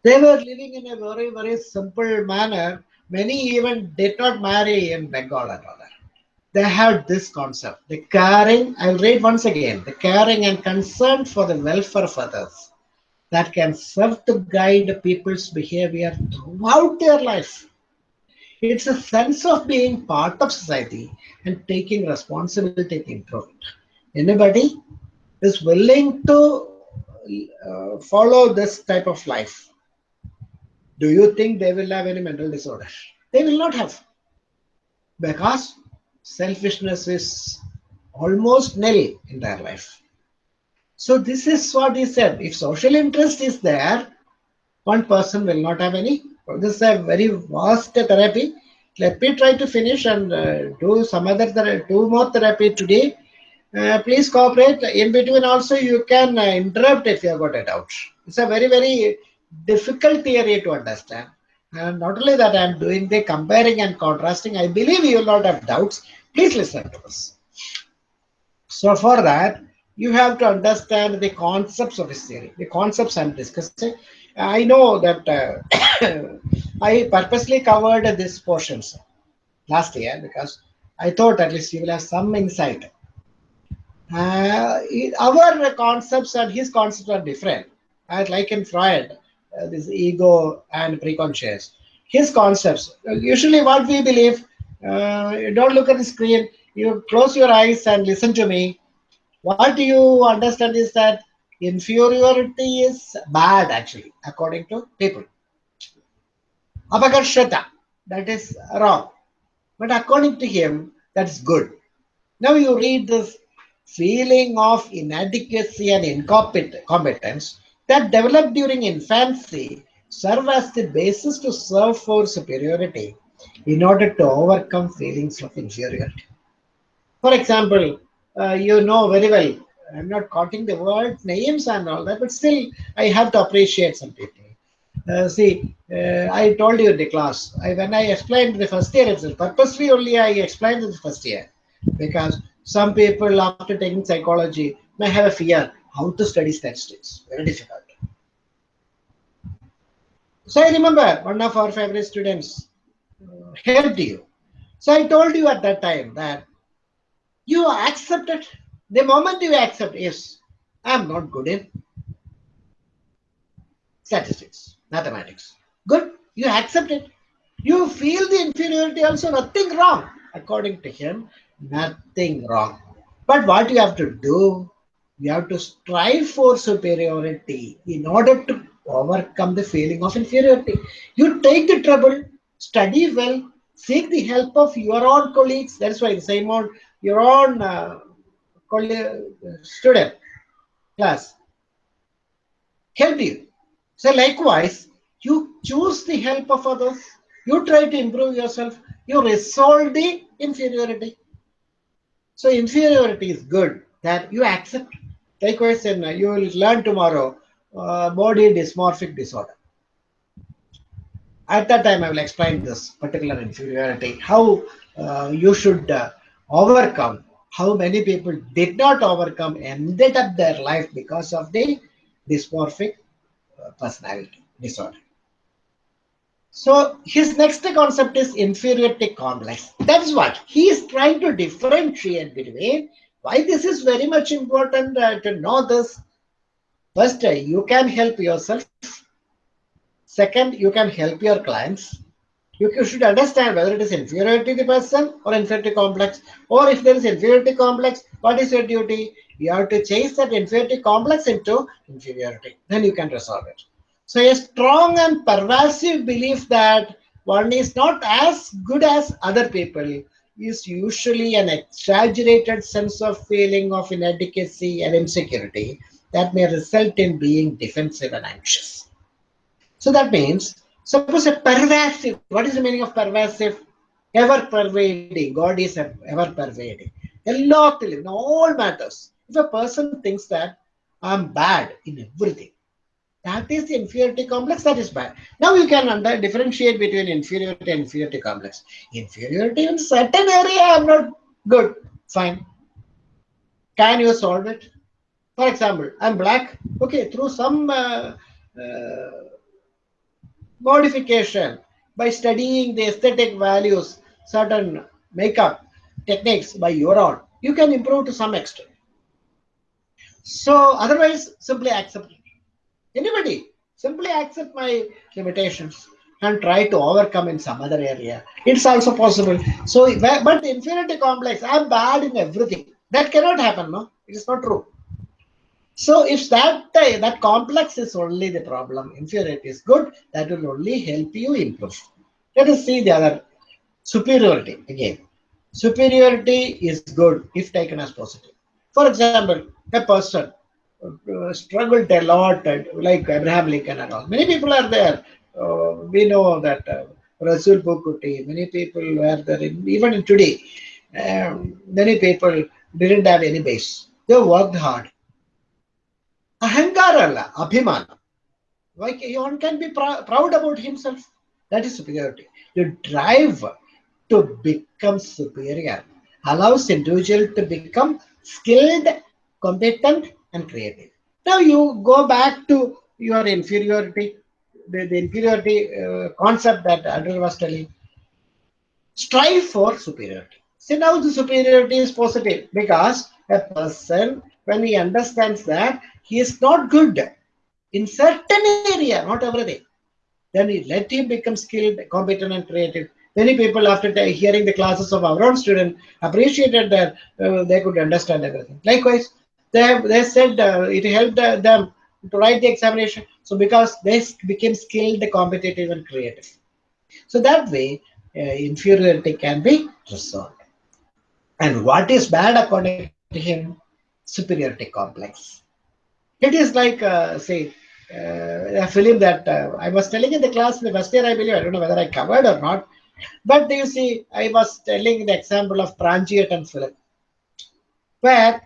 They were living in a very very simple manner. Many even did not marry in Bengal at all they had this concept the caring i'll read once again the caring and concern for the welfare of others that can serve to guide people's behavior throughout their life. It's a sense of being part of society and taking responsibility improve it. Anybody is willing to uh, follow this type of life do you think they will have any mental disorder? They will not have. Because selfishness is almost nil in their life. So this is what he said. If social interest is there, one person will not have any. This is a very vast therapy. Let me try to finish and uh, do some other two more therapy today. Uh, please cooperate. In between also you can uh, interrupt if you have got a doubt. It's a very, very difficult theory to understand. And not only that, I'm doing the comparing and contrasting. I believe you will not have doubts. Please listen to us. So for that, you have to understand the concepts of his theory, the concepts I'm discussing. I know that uh, I purposely covered these portions last year because I thought at least you will have some insight. Uh, our concepts and his concepts are different. As like in Freud, uh, this ego and preconscious. His concepts, usually what we believe, uh, don't look at the screen. You close your eyes and listen to me. What do you understand is that inferiority is bad, actually, according to people. Apakarshata, that is wrong. But according to him, that's good. Now you read this feeling of inadequacy and incompetence that developed during infancy serve as the basis to serve for superiority in order to overcome feelings of inferiority. For example, uh, you know very well, I'm not quoting the word names and all that, but still I have to appreciate some people. Uh, see, uh, I told you in the class, I, when I explained the first year itself, purposely only I explained the first year because some people after taking psychology may have a fear how to study statistics. Very difficult. So I remember one of our favorite students helped you. So I told you at that time that you accept it. The moment you accept, yes, I'm not good in statistics, mathematics. Good, you accept it. You feel the inferiority also, nothing wrong. According to him, nothing wrong. But what you have to do, you have to strive for superiority in order to overcome the feeling of inferiority. You take the trouble study well, seek the help of your own colleagues. That's why the same on your own uh, student class help you. So likewise, you choose the help of others. You try to improve yourself. You resolve the inferiority. So inferiority is good that you accept. Likewise, and uh, you will learn tomorrow uh, body dysmorphic disorder at that time I will explain this particular inferiority, how uh, you should uh, overcome, how many people did not overcome, and ended up their life because of the dysmorphic uh, personality disorder. So his next concept is inferiority complex. That is what he is trying to differentiate between why this is very much important uh, to know this. First, uh, you can help yourself Second, you can help your clients. You should understand whether it is inferiority the person or inferiority complex, or if there is inferiority complex, what is your duty? You have to change that inferiority complex into inferiority. Then you can resolve it. So a strong and pervasive belief that one is not as good as other people is usually an exaggerated sense of feeling of inadequacy and insecurity that may result in being defensive and anxious. So that means, suppose a pervasive, what is the meaning of pervasive? Ever pervading. God is ever pervading. In all matters. If a person thinks that I'm bad in everything, that is the inferiority complex, that is bad. Now you can under, differentiate between inferiority and inferiority complex. Inferiority in certain area, I'm not good. Fine. Can you solve it? For example, I'm black. Okay, through some uh, uh, modification by studying the aesthetic values, certain makeup techniques by your own, you can improve to some extent. So otherwise, simply accept. Anybody, simply accept my limitations and try to overcome in some other area. It's also possible. So, but inferiority complex, I'm bad in everything. That cannot happen, no? It is not true. So if that uh, that complex is only the problem, inferiority is good, that will only help you improve. Let us see the other superiority again. Superiority is good if taken as positive. For example, a person uh, struggled a lot, uh, like Abraham Lincoln and all. Many people are there. Uh, we know that uh, Resul Pookutty, many people were there. In, even today, um, many people didn't have any base. They worked hard. Like one can be pr proud about himself. That is superiority. The drive to become superior allows individual to become skilled, competent, and creative. Now you go back to your inferiority, the, the inferiority uh, concept that Andrew was telling. Strive for superiority. See now the superiority is positive because a person, when he understands that he is not good in certain area, not everything, then he let him become skilled, competent, and creative. Many people, after hearing the classes of our own student, appreciated that uh, they could understand everything. Likewise, they have, they said uh, it helped uh, them to write the examination. So because they became skilled, competitive, and creative. So that way, uh, inferiority can be resolved. And what is bad according to him? Superiority complex. It is like, uh, say, uh, a film that uh, I was telling in the class in the first year, I believe, I don't know whether I covered or not. But you see, I was telling the example of Pranchiyettan film, where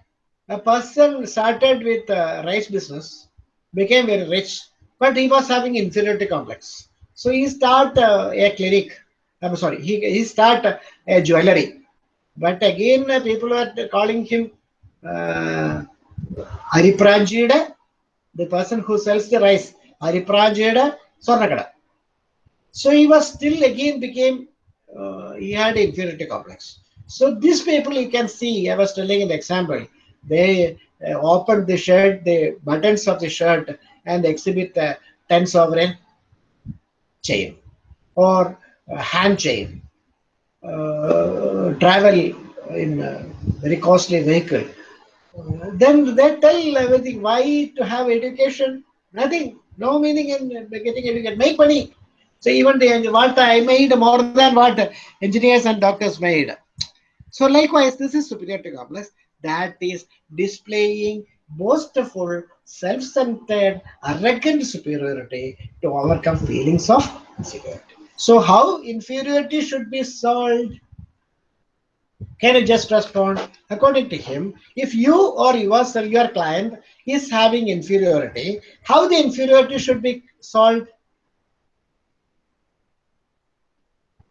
a person started with uh, rice business, became very rich, but he was having inferiority complex. So he start uh, a clinic. I'm sorry, he, he start uh, a jewelry. But again, uh, people are calling him uh, Aripranjida, the person who sells the rice. Aripranjida Swarnakada. So he was still again became, uh, he had inferiority complex. So these people you can see, I was telling an example, they uh, open the shirt, the buttons of the shirt and exhibit a 10 sovereign chain or hand chain, uh, travel in a very costly vehicle. Then they tell everything, why to have education? Nothing, no meaning in getting education, make money. So even the what I made more than what engineers and doctors made. So likewise, this is superiority complex that is displaying boastful, self-centered, arrogant superiority to overcome feelings of inferiority. So how inferiority should be solved? Can I just respond? According to him, if you or yourself, your client is having inferiority, how the inferiority should be solved?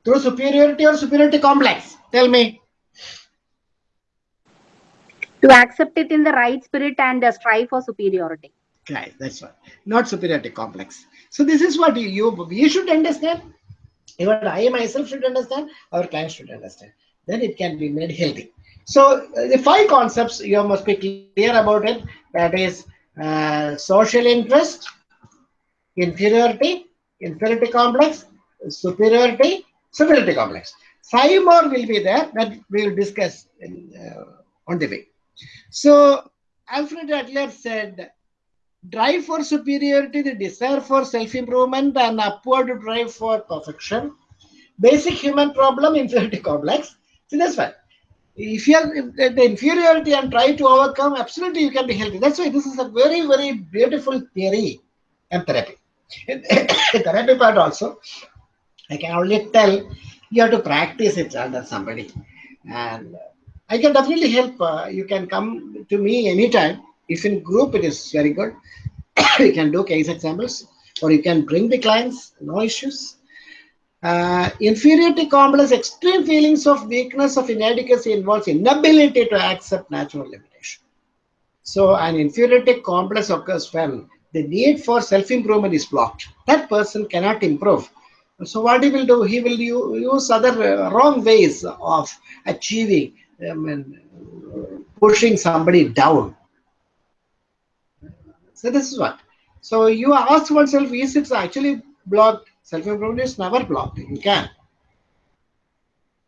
Through superiority or superiority complex? Tell me to accept it in the right spirit and uh, strive for superiority. Right, that's right. Not superiority complex. So this is what you, you you should understand. Even I myself should understand. Our clients should understand. Then it can be made healthy. So uh, the five concepts you must be clear about it. That is uh, social interest, inferiority, inferiority complex, superiority, superiority complex. Five more will be there that we will discuss in, uh, on the way. So Alfred Adler said, drive for superiority, the desire for self-improvement and upward drive for perfection. Basic human problem, inferiority complex. See, that's fine. If you have the inferiority and try to overcome, absolutely you can be healthy. That's why this is a very, very beautiful theory and therapy. therapy part also, I can only tell you have to practice it under somebody. And I can definitely help. Uh, you can come to me anytime. If in group, it is very good. you can do case examples or you can bring the clients, no issues. Uh, inferiority complex, extreme feelings of weakness of inadequacy involves inability to accept natural limitation. So an inferiority complex occurs when the need for self-improvement is blocked. That person cannot improve. So what he will do, he will use other uh, wrong ways of achieving um, and pushing somebody down. So this is what. So you ask oneself, is it actually blocked? Self-improvement is never blocked. You can.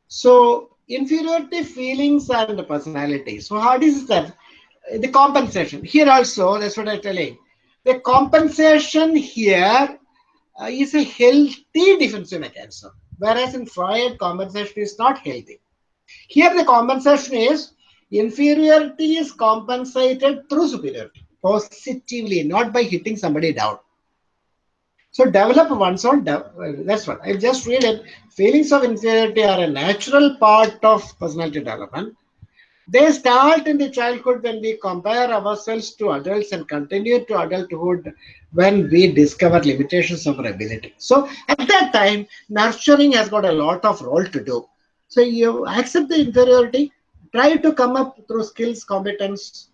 So inferiority feelings and personality. So how is that? The compensation. Here also, that's what I'm telling. The compensation here uh, is a healthy defensive mechanism. Whereas in Freud, compensation is not healthy. Here the compensation is inferiority is compensated through superiority positively, not by hitting somebody down. So develop one's own, that's what I just read it. Feelings of inferiority are a natural part of personality development. They start in the childhood when we compare ourselves to adults and continue to adulthood when we discover limitations of our ability. So at that time, nurturing has got a lot of role to do. So you accept the inferiority, try to come up through skills, competence.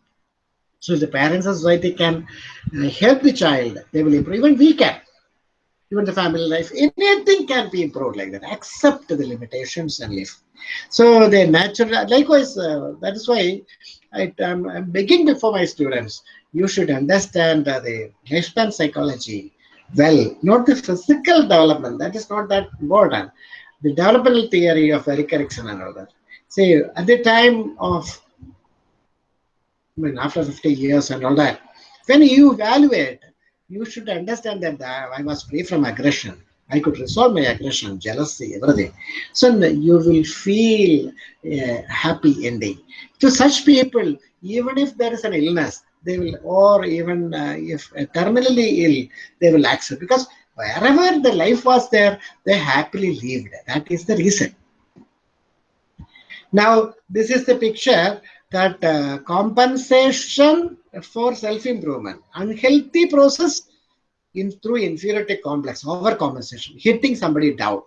So the parents and society can uh, help the child, they will improve. Even we can even the family life, anything can be improved like that. Accept the limitations and live. So the natural, likewise, uh, that is why I, am begging before my students, you should understand uh, the lifespan psychology well, not the physical development. That is not that important. The developmental theory of Erikson and all that. See, at the time of, I mean, after 50 years and all that, when you evaluate you should understand that I was free from aggression. I could resolve my aggression, jealousy, everything. So you will feel a happy ending. To such people, even if there is an illness, they will, or even uh, if terminally ill, they will accept because wherever the life was there, they happily lived. That is the reason. Now, this is the picture that uh, compensation for self-improvement, unhealthy process in through inferiority complex, overcompensation, hitting somebody down.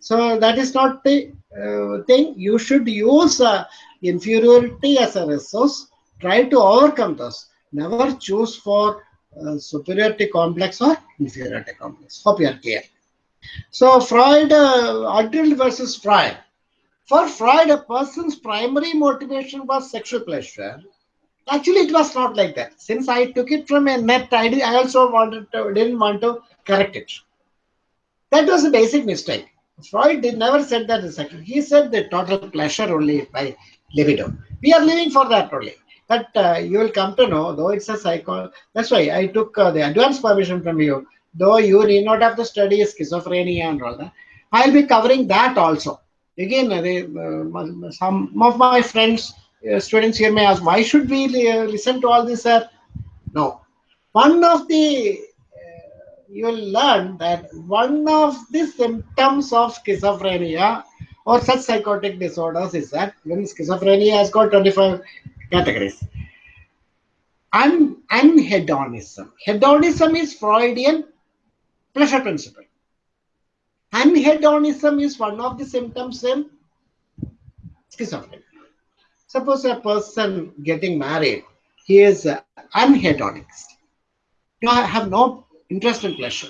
So that is not the uh, thing. You should use uh, inferiority as a resource. Try to overcome those. Never choose for uh, superiority complex or inferiority complex. Hope you are clear. So Freud, uh, versus Freud. For Freud, a person's primary motivation was sexual pleasure Actually, it was not like that. Since I took it from a net, I, did, I also wanted to, didn't want to correct it. That was a basic mistake. Freud did never said that is actually. He said the total pleasure only by libido. We are living for that only. But uh, you will come to know, though it's a psycho. That's why I took uh, the advance permission from you. Though you need not have to study schizophrenia and all that, I'll be covering that also. Again, uh, some of my friends uh, students here may ask, why should we uh, listen to all this, sir? No. One of the, uh, you will learn that one of the symptoms of schizophrenia or such psychotic disorders is that when schizophrenia has got 25 categories. Un anhedonism. Hedonism is Freudian pleasure principle. Anhedonism is one of the symptoms in schizophrenia. Suppose a person getting married, he is uh, anhedonic. You have no interest in pleasure.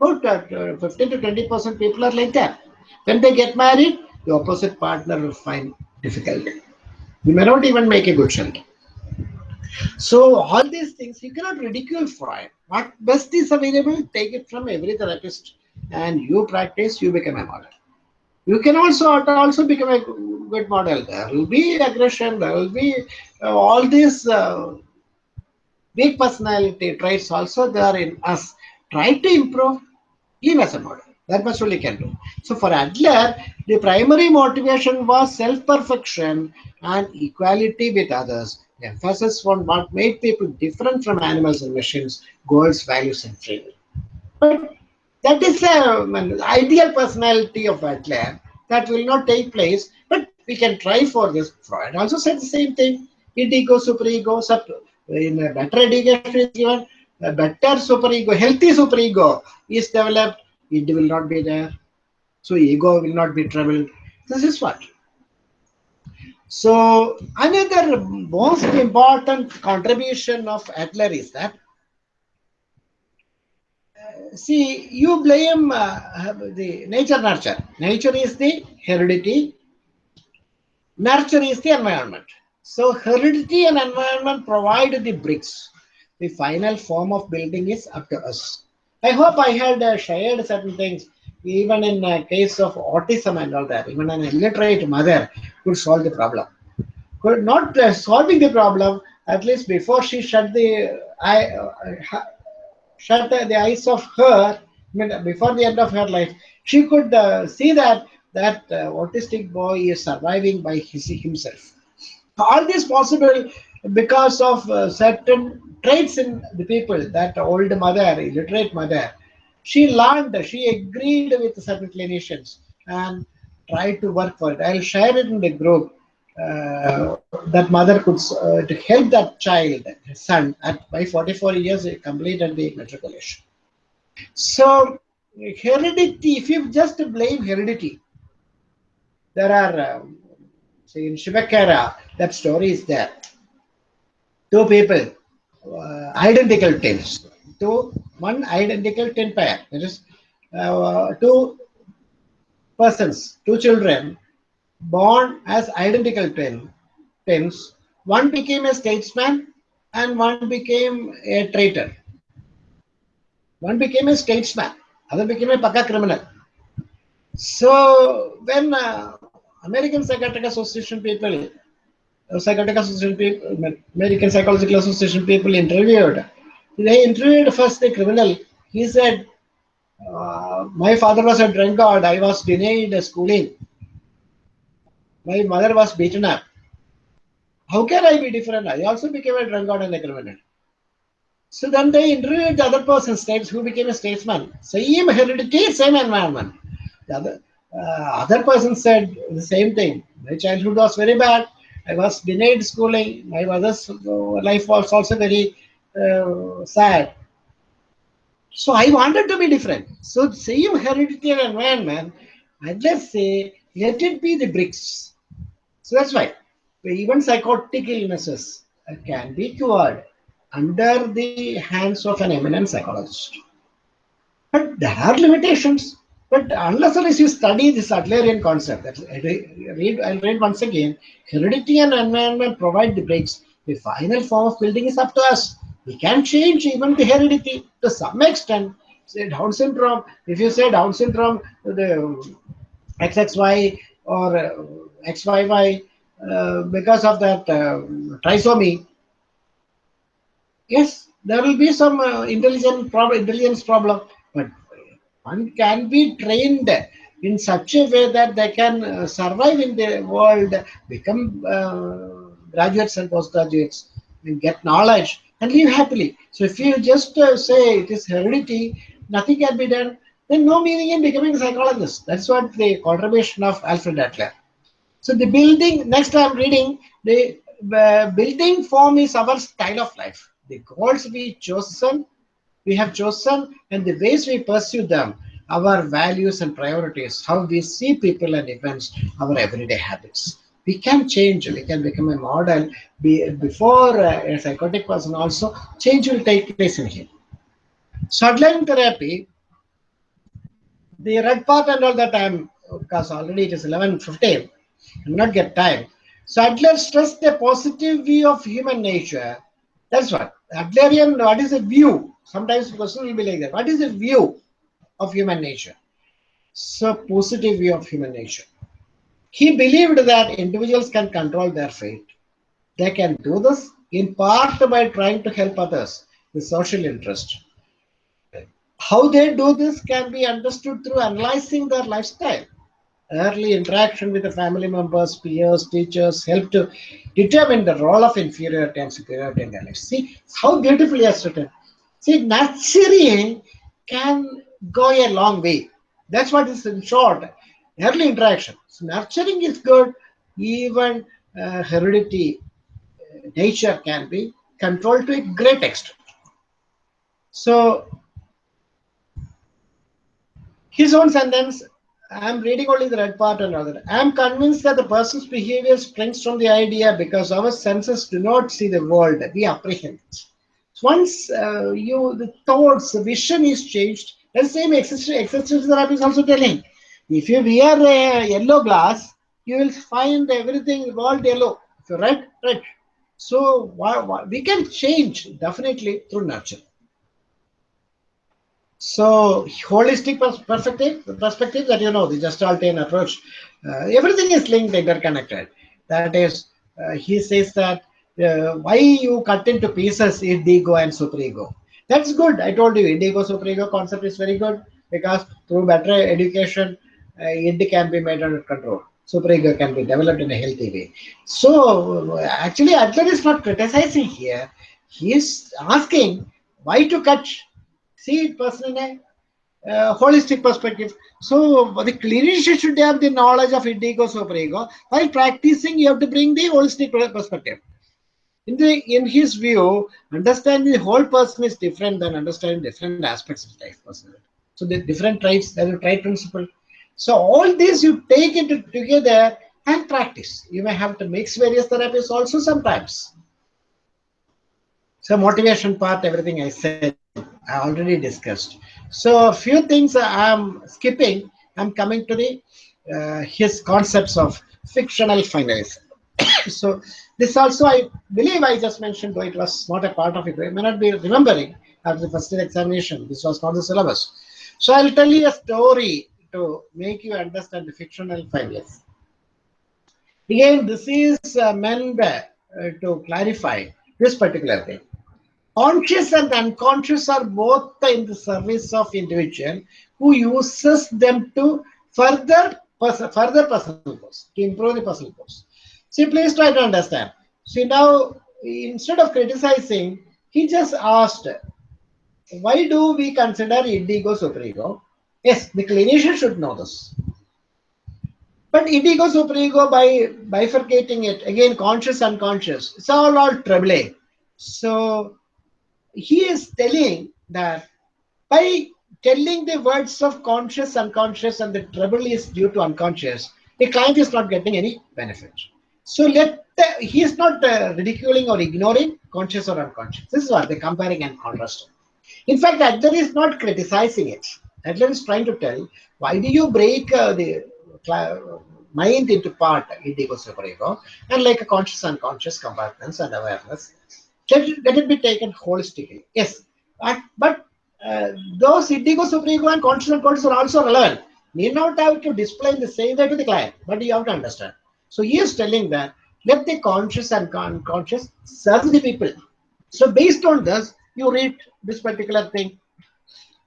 About uh, 15 to 20 percent people are like that. When they get married, the opposite partner will find difficulty. You may not even make a good child. So all these things you cannot ridicule Freud. What best is available, take it from every therapist, and you practice, you become a model. You can also also become a good model. There will be aggression, there will be uh, all these uh, personality traits also there in us. Try to improve, leave as a model. That much only can do. So for Adler, the primary motivation was self-perfection and equality with others. The emphasis on what made people different from animals and machines, goals, values, and free will. But that is a, an um, ideal personality of Adler that will not take place, but we can try for this. Freud also said the same thing. Ego, superego, sub, in a better education is given, a better superego, healthy superego is developed, it will not be there. So ego will not be troubled. This is what. So another most important contribution of Adler is that see you blame uh, the nature nurture. Nature is the heredity. Nurture is the environment. So heredity and environment provide the bricks. The final form of building is up to us. I hope I had uh, shared certain things, even in uh, case of autism and all that. Even an illiterate mother could solve the problem. Could not uh, solving the problem, at least before she shut the uh, shut the, eyes of her, I mean, before the end of her life, she could uh, see that that uh, autistic boy is surviving by his, himself. All this possible because of uh, certain traits in the people that old mother illiterate mother she learned she agreed with certain clinicians and tried to work for it. I'll share it in the group uh, that mother could uh, to help that child son at by 44 years he completed the matriculation so heredity if you just blame heredity there are um, See, in Shivakara, that story is there. Two people, uh, identical twins. Two, one identical twin pair. That is, uh, two persons, two children, born as identical twin, twins. One became a statesman and one became a traitor. One became a statesman, other became a paka criminal. So when uh, American Psychiatric Association people, uh, Psychiatric Association people, American Psychological Association people interviewed. They interviewed first the criminal. He said, uh, "My father was a drunkard. I was denied schooling. My mother was beaten up. How can I be different? I also became a drunkard and a criminal." So then they interviewed the other person, states who became a statesman. Same heredity, same environment. The other, uh, other person said the same thing. My childhood was very bad. I was denied schooling. My mother's life was also very uh, sad. So I wanted to be different. So same hereditary environment, and let's say, let it be the bricks. So that's why even psychotic illnesses can be cured under the hands of an eminent psychologist. But there are limitations. But unless unless you study this Adlerian concept, that read, I'll read once again, heredity and environment provide the bricks. The final form of building is up to us. We can change even the heredity to some extent. Say Down syndrome, if you say Down syndrome, the XXY or uh, XYY, uh, because of that uh, trisomy, yes, there will be some uh, intelligent prob intelligence problem, but one can be trained in such a way that they can uh, survive in the world, become graduates and postgraduates, and get knowledge and live happily. So if you just uh, say it is heredity, nothing can be done, then no meaning in becoming a psychologist. That's what the contribution of Alfred Adler. So the building, next I'm reading, the uh, building form is our style of life. The goals we chosen we have chosen and the ways we pursue them, our values and priorities, how we see people and events, our everyday habits. We can change, we can become a model. Be, before uh, a psychotic person also, change will take place in him. Adlerian therapy, the red part and all that time, because already it is 11.15, I will not get time. So Adler stressed a positive view of human nature. That's what. Adlerian, what is a view? Sometimes question will be like that. What is the view of human nature? So positive view of human nature. He believed that individuals can control their fate. They can do this in part by trying to help others, the social interest. How they do this can be understood through analyzing their lifestyle. Early interaction with the family members, peers, teachers help to determine the role of inferiority and superiority in their. See how beautifully it's written. See, nurturing can go a long way. That's what is in short. Early interaction. So nurturing is good. Even uh, heredity, uh, nature can be controlled to a great extent. So his own sentence I'm reading only the red part and other. I'm convinced that the person's behavior springs from the idea because our senses do not see the world, we apprehend it. Once uh, you the thoughts, the vision is changed, the same existential therapy is also telling. If you wear a yellow glass, you will find everything world yellow. If you red, red. So we can change definitely through nurture. So holistic perspective, the perspective that you know, the Gestaltian approach, uh, everything is linked, interconnected. That is, uh, he says that uh, why you cut into pieces id ego and superego. That's good. I told you, id ego superego concept is very good because through better education, uh, can be made under control. Superego can be developed in a healthy way. So actually, Adler is not criticizing here. He is asking why to cut see it person in a uh, holistic perspective. So the clinician should have the knowledge of id ego superego. While practicing, you have to bring the holistic perspective. In the in his view, understanding the whole person is different than understanding different aspects of life personality. So the different traits, there is trait principle. So all these you take it together and practice. You may have to mix various therapies also sometimes. So motivation part, everything I said. I already discussed. So a few things I'm skipping. I'm coming to the uh, his concepts of fictional finalism. so this also I believe I just mentioned, though it was not a part of it. I may not be remembering after the first examination. This was not the syllabus. So I'll tell you a story to make you understand the fictional finalism. Again, this is uh, meant uh, to clarify this particular thing conscious and unconscious are both in the service of individual who uses them to further further personal goals to improve the personal goals. See please try to understand. See now instead of criticizing he just asked why do we consider id ego superego? Yes the clinician should know this. But id ego superego by bifurcating it again conscious unconscious it's all all troubling so he is telling that by telling the words of conscious, unconscious, and the trouble is due to unconscious, the client is not getting any benefit. So let the, he is not uh, ridiculing or ignoring conscious or unconscious. This is what they're comparing and contrasting. In fact, Adler is not criticizing it. Adler is trying to tell why do you break uh, the mind into part, id ego, superego, and like a conscious, unconscious compartments and awareness let it, let it be taken holistically. Yes, but, but uh, those id ego, superego, and and conscious are also relevant. Need not have to display in the same way to the client, but you have to understand. So he is telling that let the conscious and unconscious serve the people. So based on this, you read this particular thing,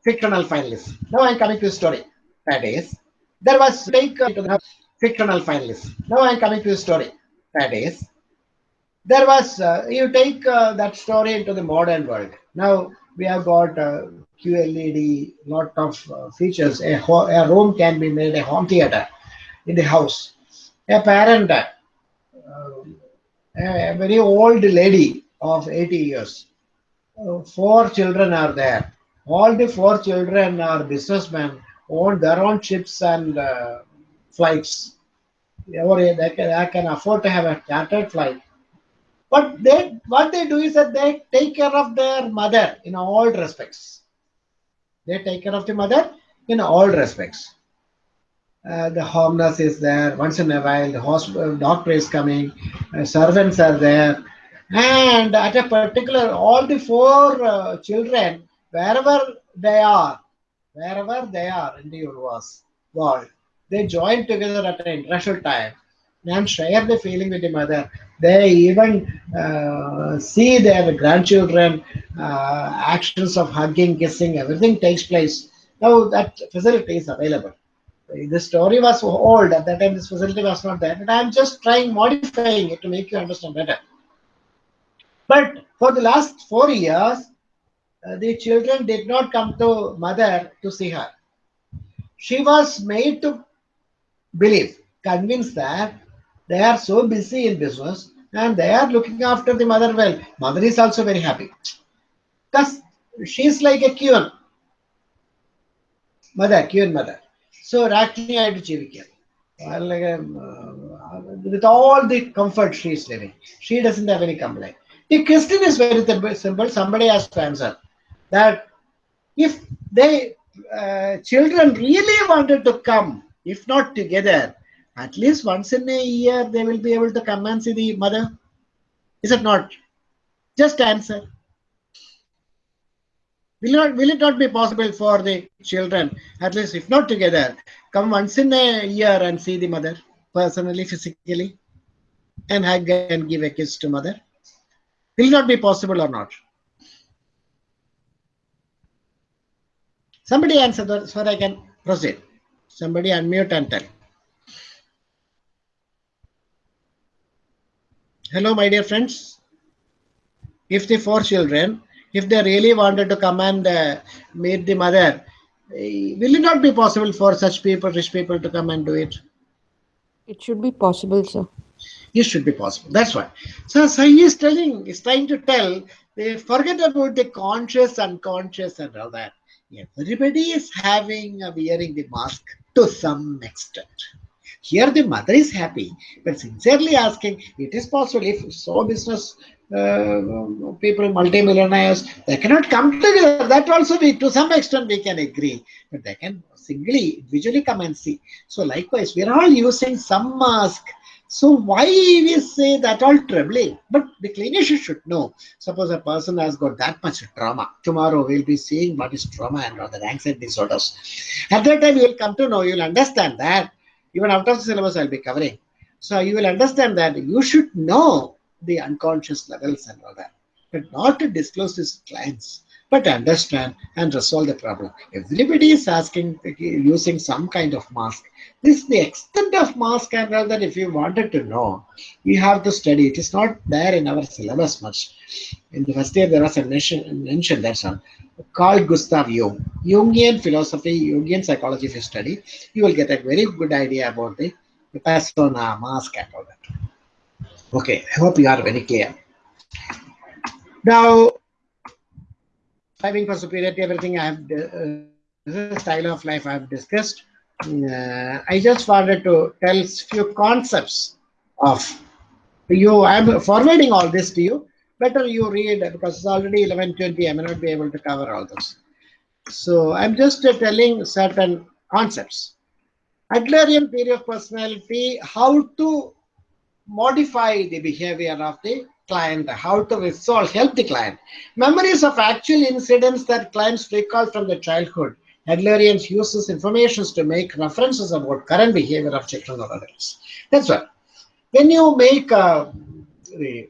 fictional finalist. Now I'm coming to the story. That is, there was take uh, fictional finalist. Now I'm coming to the story. That is, there was uh, you take uh, that story into the modern world. Now we have got uh, qled lot of uh, features. A, a, room can be made a home theater in the house. A parent a very old lady of 80 years. Four children are there. All the four children are businessmen own their own ships and uh, flights. They can, they can afford to have a chartered flight but they, what they do is that they take care of their mother in all respects. They take care of the mother in all respects. Uh, the home is there once in a while. The hospital doctor is coming. Uh, servants are there, and at a particular, all the four uh, children, wherever they are, wherever they are in the universe world, they join together at an international time and share the feeling with the mother. They even uh, see their grandchildren, uh, actions of hugging, kissing, everything takes place. Now that facility is available. The story was old at that time. This facility was not there, and I'm just trying modifying it to make you understand better. But for the last four years, uh, the children did not come to mother to see her. She was made to believe, convinced that they are so busy in business and they are looking after the mother well. Mother is also very happy because she's like a queen. Mother, queen mother. So രാജ്ഞിയായിട്ട് ജീവിക്കുക like uh, with all the comfort she is living. She doesn't have any complaint. The question is very simple. Somebody has to answer that if they uh, children really wanted to come, if not together, at least once in a year they will be able to come and see the mother. Is it not? Just answer. Will, not, will it not be possible for the children, at least if not together, come once in a year and see the mother personally, physically, and hug and give a kiss to mother? Will not be possible or not? Somebody answer that so I can proceed. Somebody unmute and tell. Hello, my dear friends. If the four children, if they really wanted to come and uh, meet the mother, will it not be possible for such people, rich people, to come and do it? It should be possible, sir. It should be possible. That's why. So, so he is telling, he's trying to tell, they forget about the conscious, unconscious, and all that. Everybody is having wearing the mask to some extent. Here the mother is happy, but sincerely asking, it is possible if so business uh, people, multimillionaires, they cannot come together. That also we, to some extent we can agree, but they can singly, individually come and see. So likewise, we are all using some mask. So why we say that all troubling? But the clinician should know. Suppose a person has got that much trauma. Tomorrow we'll be seeing what is trauma and other anxiety disorders. At that time you will come to know, you will understand that. Even after the syllabus I'll be covering. So you will understand that you should know the unconscious levels and all that. But not to disclose this to clients, but understand and resolve the problem. Everybody is asking, using some kind of mask. This is the extent of mask and all that if you wanted to know, you have to study. It is not there in our syllabus much. In the first year, there was a mention, mention that's all. Carl Gustav Jung, Jungian philosophy, Jungian psychology if you study, you will get a very good idea about the, persona, mask and all that. Okay, I hope you are very clear. Now, striving for superiority, everything I have, uh, style of life I have discussed. Uh, I just wanted to tell few concepts of you. I'm forwarding all this to you. Better you read because it's already 11:20. I may not be able to cover all this. So I'm just uh, telling certain concepts. Adlerian theory of personality, how to modify the behavior of the client, how to resolve, help the client. Memories of actual incidents that clients recall from their childhood. Adlerians uses information to make references about current behavior of children or adults. That's why when you make a, the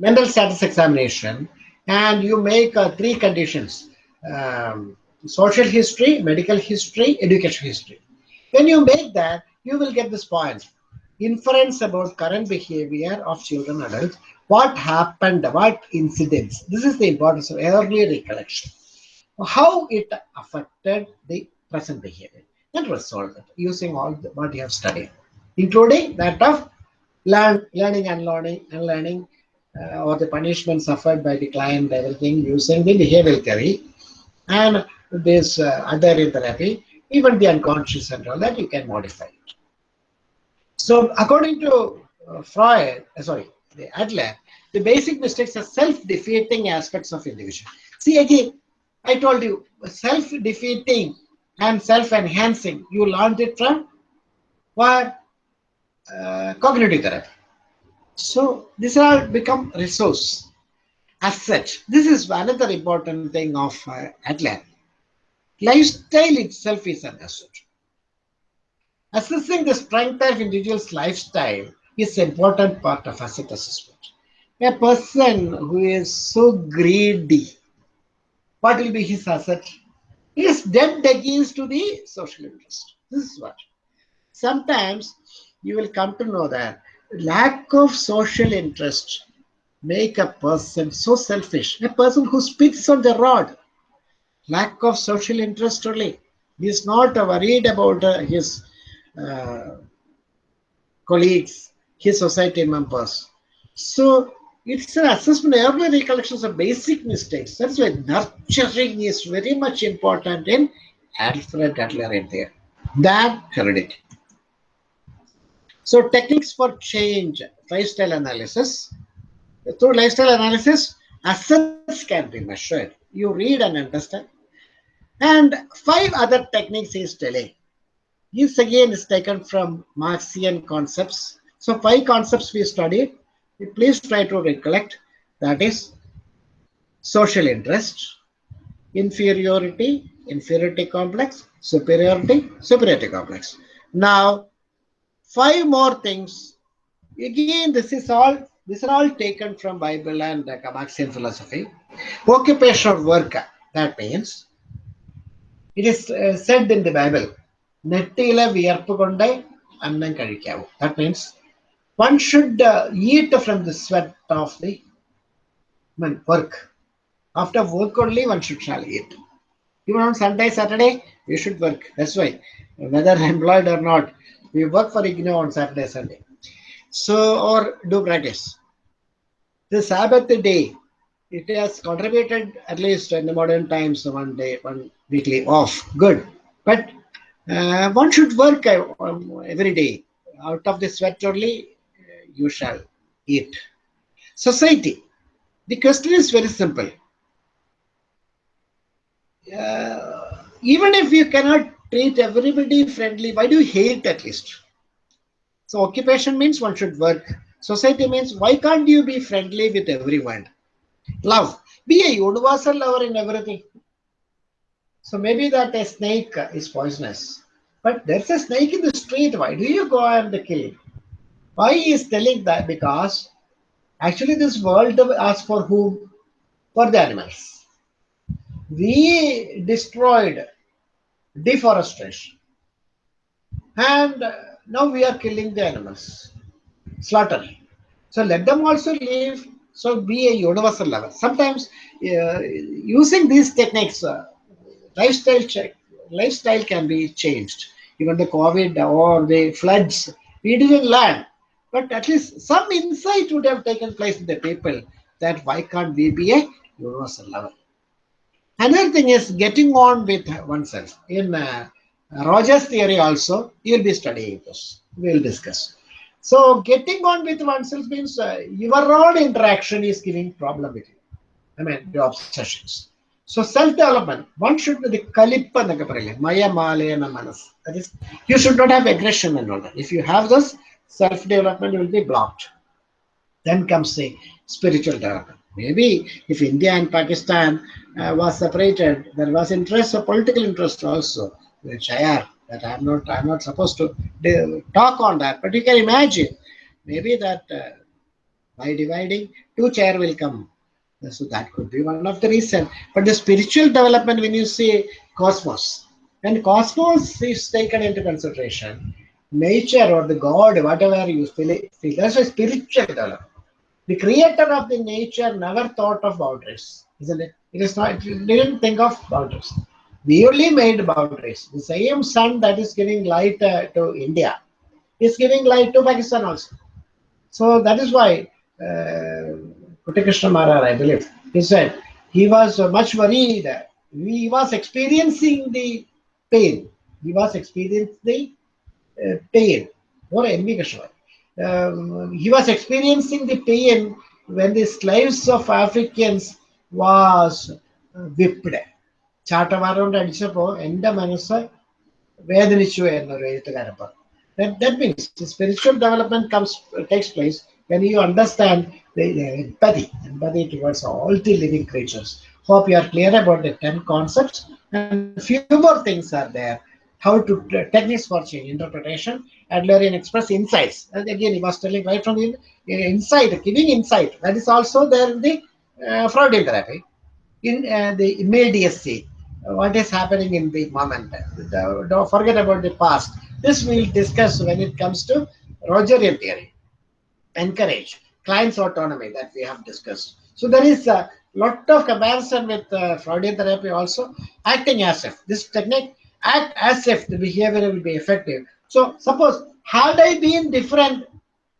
mental status examination and you make uh, three conditions, um, social history, medical history, education history. When you make that, you will get this point. Inference about current behavior of children adults. What happened? What incidents? This is the importance of early recollection. How it affected the present behavior. And resolve it using all the, what you have studied including that of learn, learning and learning and learning uh, or the punishment suffered by the client everything using the behavioral theory and this uh, other therapy even the unconscious and all that you can modify it so according to uh, Freud, uh, sorry, the Adler, the basic mistakes are self-defeating aspects of individual. See again, I told you, self-defeating and self-enhancing. You learned it from what? Uh, cognitive therapy. So these are become resource. As such, this is another important thing of uh, Adler. Lifestyle itself is understood assessing the strength of individual's lifestyle is an important part of asset assessment. A person who is so greedy, what will be his asset? He is dead against to the social interest. This is what. Sometimes you will come to know that lack of social interest make a person so selfish. A person who spits on the rod, lack of social interest only. He is not worried about uh, his uh, colleagues, his society members. So it's an assessment. Every recollections of basic mistakes. That's why nurturing is very much important in Alfred Adler in there. That heredity. So techniques for change, lifestyle analysis. Through lifestyle analysis, assets can be measured. You read and understand. And five other techniques is telling. This again is taken from Marxian concepts. So five concepts we studied. Please try to recollect. That is social interest, inferiority, inferiority complex, superiority, superiority complex. Now, five more things. Again, this is all these are all taken from Bible and uh, Marxian philosophy. Occupational work. That means it is uh, said in the Bible. നെറ്റിയിലെ വിയർപ്പ് കൊണ്ട് അന്നം കഴിക്കാവൂ that means one should eat from the sweat of the work after work only one should shall eat even on Sunday, Saturday, we should work. That's why, whether employed or not, we work for IGNOU on Saturday, Sunday. So, or do practice. The Sabbath day, it has contributed at least in the modern times one day, one weekly off. Good. But uh, one should work uh, um, every day. Out of the sweat only, uh, you shall eat. Society. The question is very simple. Uh, even if you cannot treat everybody friendly, why do you hate at least? So occupation means one should work. Society means why can't you be friendly with everyone? Love. Be a universal lover in everything. So maybe that a snake is poisonous. But there's a snake in the street. Why do you go and kill it? Why he is telling that? Because actually this world asks for whom? For the animals. We destroyed deforestation. And now we are killing the animals, slaughtering. So let them also live. So be a universal level. Sometimes uh, using these techniques, uh, lifestyle check, lifestyle can be changed. Even the COVID or the floods, we didn't learn. But at least some insight would have taken place in the people that why can't we be a universal level? Another thing is getting on with oneself. In uh, Rogers theory also, you'll be studying this. We'll discuss. So getting on with oneself means uh, your own interaction is giving problem with you. I mean, your obsessions. So self-development, one should be the kalippa എന്നൊക്കെ പറയില്ലേ മയ മാലയന മനസ് that is you should not have aggression and all that if you have this self-development will be blocked then comes the spiritual development maybe if india and pakistan uh, was separated there was interest or political interest also which i are that i'm not i'm not supposed to talk on that but you can imagine maybe that uh, by dividing two chair will come so that could be one of the reason. But the spiritual development, when you say cosmos, and cosmos is taken into consideration, nature or the God, whatever you feel that's a spiritual development. The creator of the nature never thought of boundaries, isn't it? It is not, it didn't think of boundaries. We only made boundaries. The same sun that is giving light uh, to India is giving light to Pakistan also. So that is why uh, Maharaj, I believe, he said he was much worried. He was experiencing the pain. He was experiencing the uh, pain. Or envy Krishna. Um, he was experiencing the pain when the slaves of Africans was uh, whipped. ചാട്ടവാറുകൊണ്ട് അടിച്ചപ്പോ എൻ്റെ മനസ്സ് വേദനിച്ചു എന്നൊരു എഴുത്തുകാരൻ പറഞ്ഞു that, that means the spiritual development comes takes place when you understand the, the empathy, empathy towards all the living creatures. Hope you are clear about the 10 concepts and few more things are there. How to techniques for change interpretation Adlerian Express insights. And again, he was telling right from the inside, giving insight. That is also there in the uh, Freudian therapy. In uh, the immediacy, what is happening in the moment. Don't forget about the past. This we'll discuss when it comes to Rogerian theory. Encourage client's autonomy that we have discussed. So there is a lot of comparison with uh, Freudian therapy also. Acting as if this technique act as if the behavior will be effective. So suppose had I been different,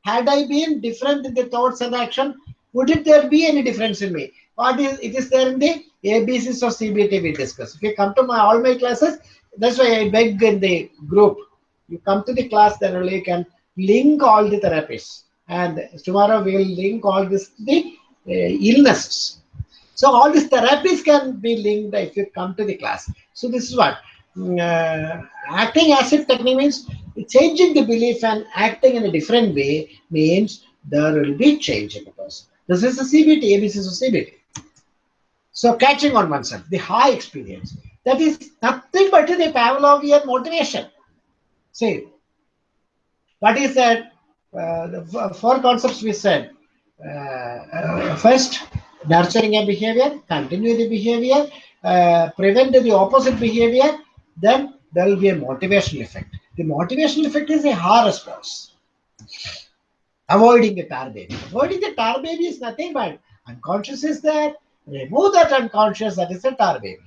had I been different in the thoughts and action, would it there be any difference in me? What is it is there in the ABCs of CBT we discuss. If you come to my all my classes, that's why I beg in the group. You come to the class, then only you can link all the therapies. And tomorrow we will link all this the uh, illnesses. So all these therapies can be linked if you come to the class. So this is what uh, acting as if technique means changing the belief and acting in a different way means there will be change in the person. This is a CBT, ABC is a CBT. So catching on oneself, the high experience, that is nothing but the Pavlovian motivation. See, what is that? Uh, the four concepts we said. Uh, uh, first, nurturing a behavior, continue the behavior, uh, prevent the opposite behavior, then there will be a motivational effect. The motivational effect is a hard response. Avoiding the tar baby. Avoiding the tar baby is nothing but unconscious is there. Remove that unconscious, that is a tar baby.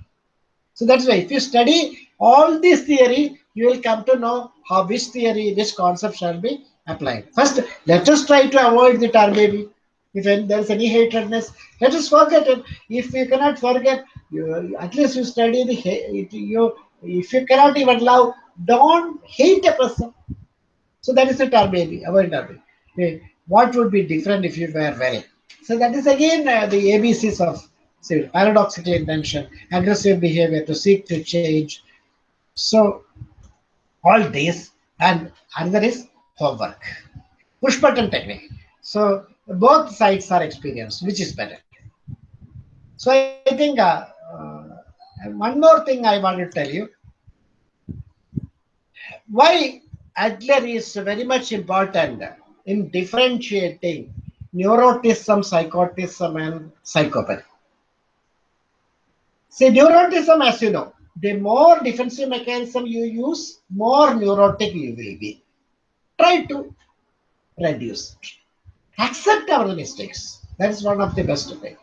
So that's why if you study all this theory, you will come to know how which theory, which concept shall be applied. First, let us try to avoid the tar baby. If there is any hatredness, let us forget it. If you cannot forget, you, at least you study the you if you cannot even love, don't hate a person. So that is a tar baby, avoid tar baby. What would be different if you were well? So that is again uh, the ABCs of say, paradoxical intention, aggressive behavior to seek to change. So all this and another is homework. Push button technique. So both sides are experienced, which is better. So I think uh, one more thing I want to tell you. Why Adler is very much important in differentiating neuroticism, psychoticism, and psychopathy. See, neuroticism, as you know, the more defensive mechanism you use, more neurotic you will be. Try to reduce. it. Accept our mistakes. That is one of the best things.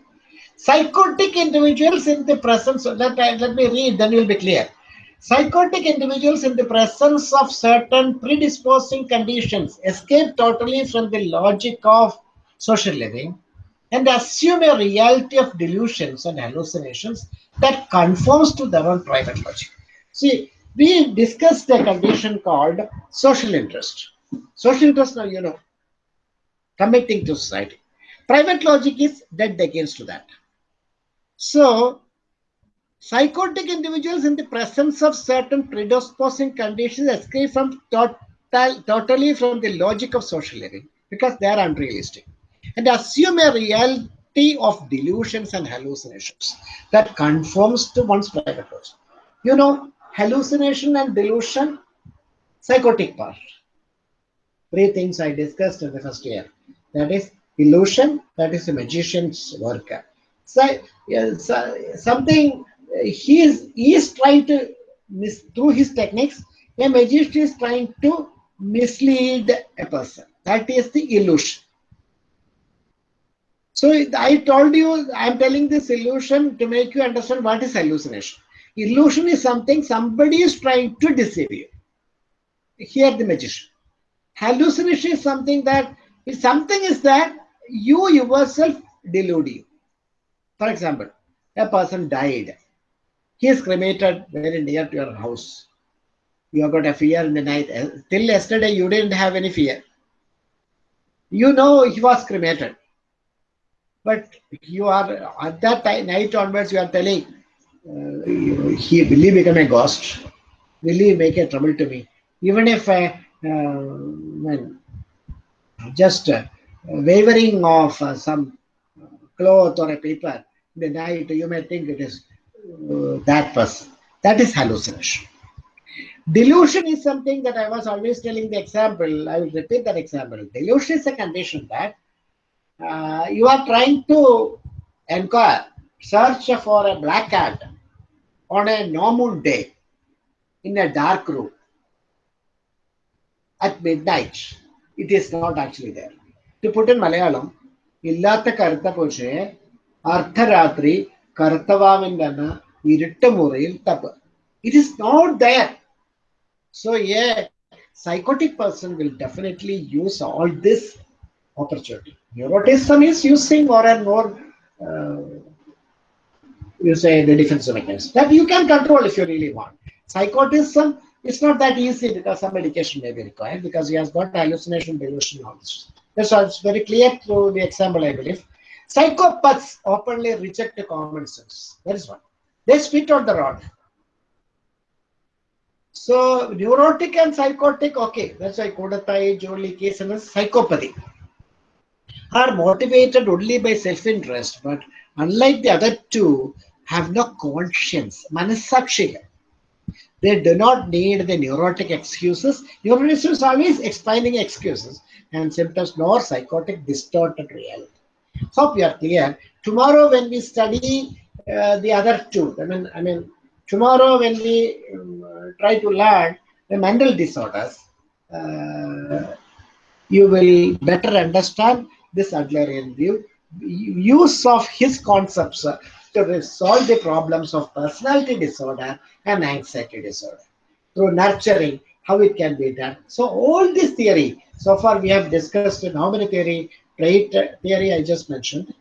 Psychotic individuals in the presence, let, uh, let me read, then you'll be clear. Psychotic individuals in the presence of certain predisposing conditions escape totally from the logic of social living and assume a reality of delusions and hallucinations that conforms to their own private logic. See, we discussed a condition called social interest. Social interest, now you know, committing to society. Private logic is dead against that. So, psychotic individuals in the presence of certain predisposing conditions escape from total, totally from the logic of social living because they are unrealistic and assume a reality of delusions and hallucinations that conforms to one's private logic. You know, hallucination and delusion, psychotic part. Three things I discussed in the first year. That is illusion, that is a magician's work. So, so something uh, he is, he is trying to, mis- through his techniques, a magician is trying to mislead a person. That is the illusion. So I told you, I'm telling this illusion to make you understand what is hallucination. Illusion is something somebody is trying to deceive you. Here the magician. Hallucination is something that if something is that you yourself delude you. For example, a person died. He is cremated very near to your house. You have got a fear in the night. Till yesterday, you didn't have any fear. You know he was cremated. But you are at that time, night onwards, you are telling, uh, he will he become a ghost? Will he make a trouble to me? Even if uh, uh, just uh, wavering of uh, some cloth or a paper in the night, you may think it is uh, that person. That is hallucination. Delusion is something that I was always telling the example. I will repeat that example. Delusion is a condition that uh, you are trying to inquire, search for a black cat on a no moon day in a dark room at midnight. It is not actually there. To put in Malayalam, ഇല്ലാത്ത കറുത്ത പൂച്ചയെ അർദ്ധരാത്രി കറുത്തവാവിൻ്റെ അന്ന് ഇരുട്ട് മുറിയിൽ തപ്പ് it is not there so A psychotic person will definitely use all this opportunity. Neuroticism is using more and more, uh, you say, the defensive mechanism that you can control if you really want. Psychoticism is not that easy because some medication may be required because he has got hallucination, delusion, all this. That's why it's very clear through the example, I believe. Psychopaths openly reject common sense. That is one. They spit on the rod. So neurotic and psychotic, okay, that's why Koodathayi, Jolly case and psychopathy are motivated only by self-interest, but unlike the other two, have no conscience. Manasakshi. They do not need the neurotic excuses. Neuroticism is always explaining excuses and symptoms, nor psychotic distorted reality. Hope you are clear. Tomorrow, when we study uh, the other two, I mean, I mean, tomorrow when we um, try to learn the mental disorders, uh, you will better understand this Adlerian view, use of his concepts uh, to resolve the problems of personality disorder and anxiety disorder through nurturing, how it can be done. So all this theory, so far we have discussed in how many theory, trait theory I just mentioned,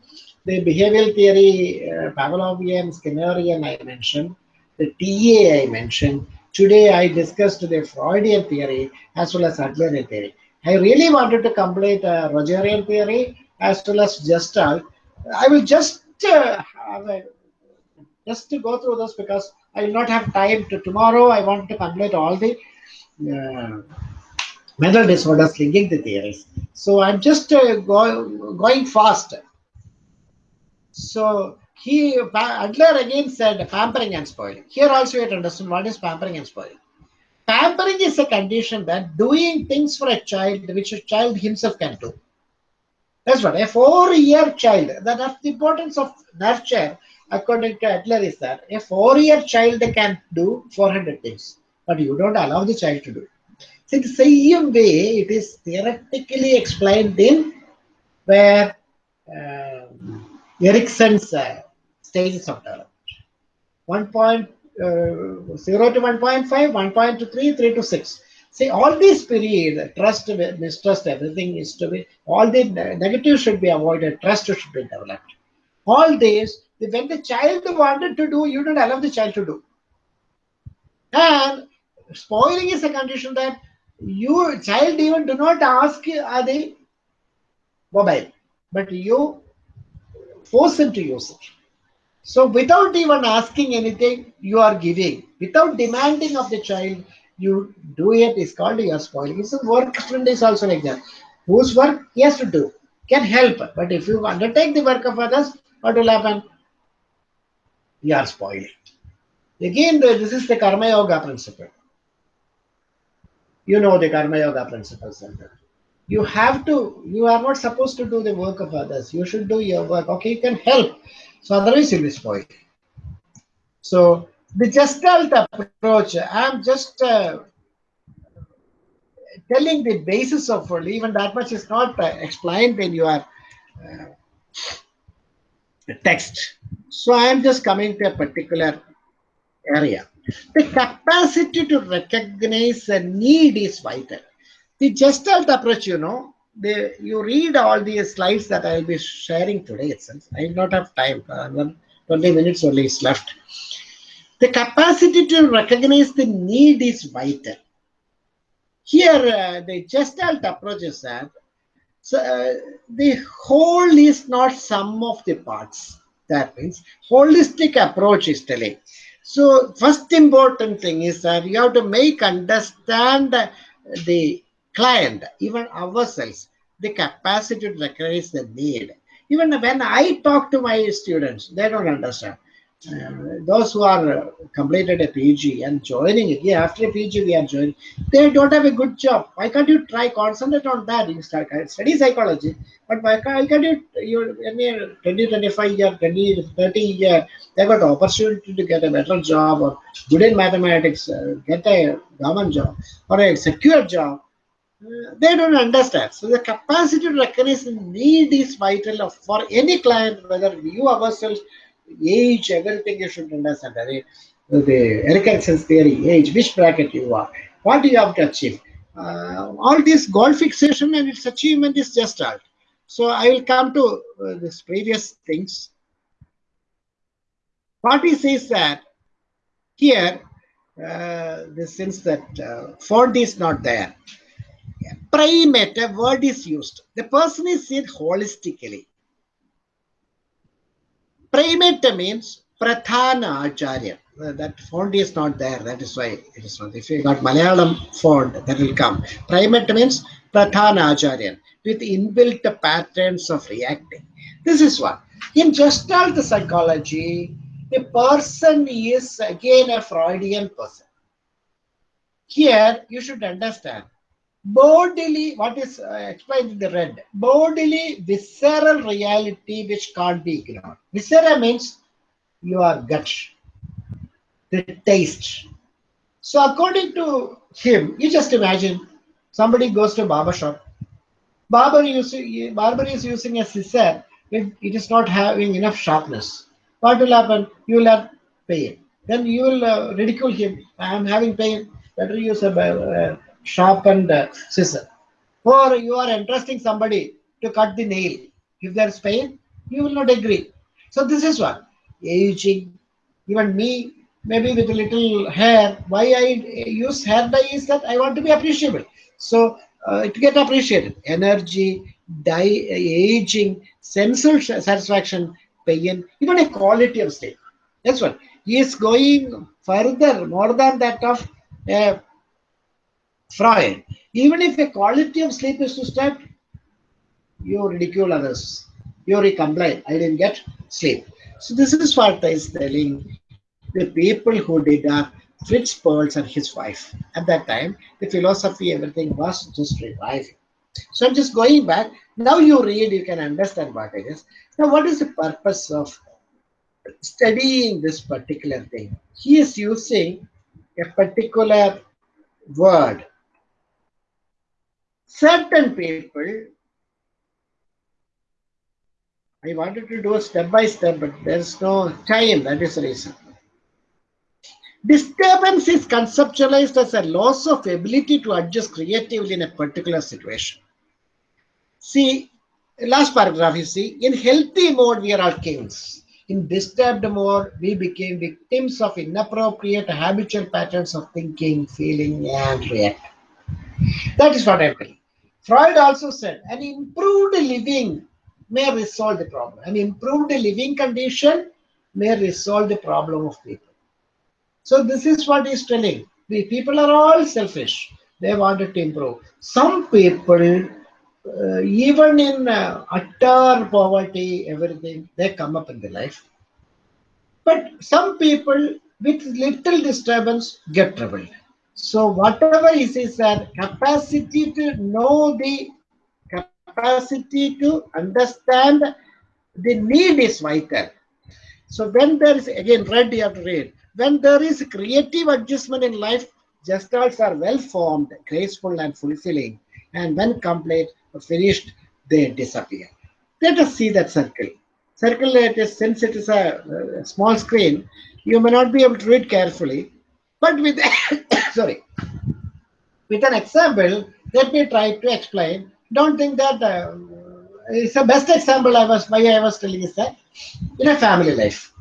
the behavioral theory, uh, Pavlovian, Skinnerian I mentioned, the TA I mentioned. Today I discussed the Freudian theory as well as Adlerian theory. I really wanted to complete uh, Rogerian theory as well as Gestalt. I will just uh, a, just to go through this because I will not have time to tomorrow. I want to complete all the uh, mental disorders linking the theories. So I'm just uh, go, going fast. So he Adler again said pampering and spoiling. Here also you have to understand what is pampering and spoiling. Pampering is a condition that doing things for a child which a child himself can do. That's what a four-year child. That's the importance of nurture, according to Adler, is that a four-year child can do 400 things, but you don't allow the child to do it. So the same way, it is theoretically explained in where uh, Erikson's uh, stages of development. 1.0 uh, to 1.5, 1.3, 3 to 6. See, all these periods, trust, mistrust, everything is to be, all the negative should be avoided, trust should be developed. All this, when the child wanted to do, you don't allow the child to do. And spoiling is a condition that you, child even do not ask are they mobile, but you force him to use it. So without even asking anything, you are giving. Without demanding of the child, you do it is called your spoiling. It's a work friend is also like that. Whose work he has to do can help. But if you undertake the work of others, what will happen? You are spoiling. Again, this is the Karma Yoga principle. You know the Karma Yoga principles. and that. You have to, you are not supposed to do the work of others. You should do your work. Okay, you can help. So otherwise you'll be spoiled. So the Gestalt approach, I'm just uh, telling the basis of it. Even that much is not uh, explained in your uh, text. So I'm just coming to a particular area. The capacity to recognize a need is vital. The Gestalt approach, you know, you read all these slides that I'll be sharing today itself. I will not have time. Uh, 20 minutes only is left. The capacity to recognize the need is vital. Here, uh, the Gestalt approach is that so, uh, the whole is not sum of the parts. That means holistic approach is telling. So, first important thing is that you have to make understand the client, even ourselves, the capacity to recognize the need. Even when I talk to my students, they don't understand. Uh, those who are uh, completed a PG and joining it, yeah, after a PG we are joining, they don't have a good job. Why can't you try concentrate on that? Start uh, study psychology, but why can't, you you in your 20, 25 year, 20, 30 year, they got opportunity to get a better job or good in mathematics, uh, get a government job or a secure job. Uh, they don't understand. So the capacity to recognize need is vital for any client, whether you ourselves age, everything you should understand. The, the Erik Erikson's theory, age, which bracket you are, what do you have to achieve. Uh, all this goal fixation and its achievement is just art. So I will come to uh, this previous things. What he says that here, uh, the sense that uh, font is not there. Primate, a word is used. The person is seen holistically. Primate means Prathana Acharya. That font is not there. That is why it is not. If you got Malayalam font, that will come. Primate means Prathana Acharya with inbuilt patterns of reacting. This is what. In Gestalt psychology, the person is again a Freudian person. Here, you should understand bodily, what is uh, explained in the red, bodily visceral reality which can't be ignored. Viscera means your gut, the taste. So according to him, you just imagine somebody goes to a barber shop. Barber, using, barber is using a scissor. It, it is not having enough sharpness. What will happen? You will have pain. Then you will uh, ridicule him. I am having pain. Better use a uh, sharpened scissor. Or you are entrusting somebody to cut the nail. If there is pain, you will not agree. So this is what aging. Even me, maybe with a little hair. Why I use hair dye is that I want to be appreciable. So uh, to get appreciated, energy, dye, aging, sensual satisfaction, pain, even a quality of sleep. That's what he is going further, more than that of uh, Freud. Even if a quality of sleep is disturbed, you ridicule others. You complain, I didn't get sleep. So this is what I is telling the people who did uh, are Fritz Perls and his wife. At that time, the philosophy, everything was just reviving. So I'm just going back. Now you read, you can understand what it is. Now, what is the purpose of studying this particular thing? He is using a particular word certain people, I wanted to do a step by step, but there's no time. That is the reason. Disturbance is conceptualized as a loss of ability to adjust creatively in a particular situation. See, last paragraph you see, in healthy mode, we are all kings. In disturbed mode, we became victims of inappropriate habitual patterns of thinking, feeling, and reacting. That is what I'm telling. Freud also said an improved living may resolve the problem. An improved living condition may resolve the problem of people. So this is what he's telling. The people are all selfish. They wanted to improve. Some people, uh, even in uh, utter poverty, everything, they come up in the life. But some people with little disturbance get troubled. So whatever is is capacity to know the capacity to understand the need is vital. So when there is again read you have to read. When there is creative adjustment in life, gestalts are well formed, graceful and fulfilling. And when complete or finished, they disappear. Let us see that circle. Circle it is since it is a, a small screen, you may not be able to read carefully. But with sorry, with an example, let me try to explain. Don't think that uh, it's the best example I was why I was telling is that in a family life,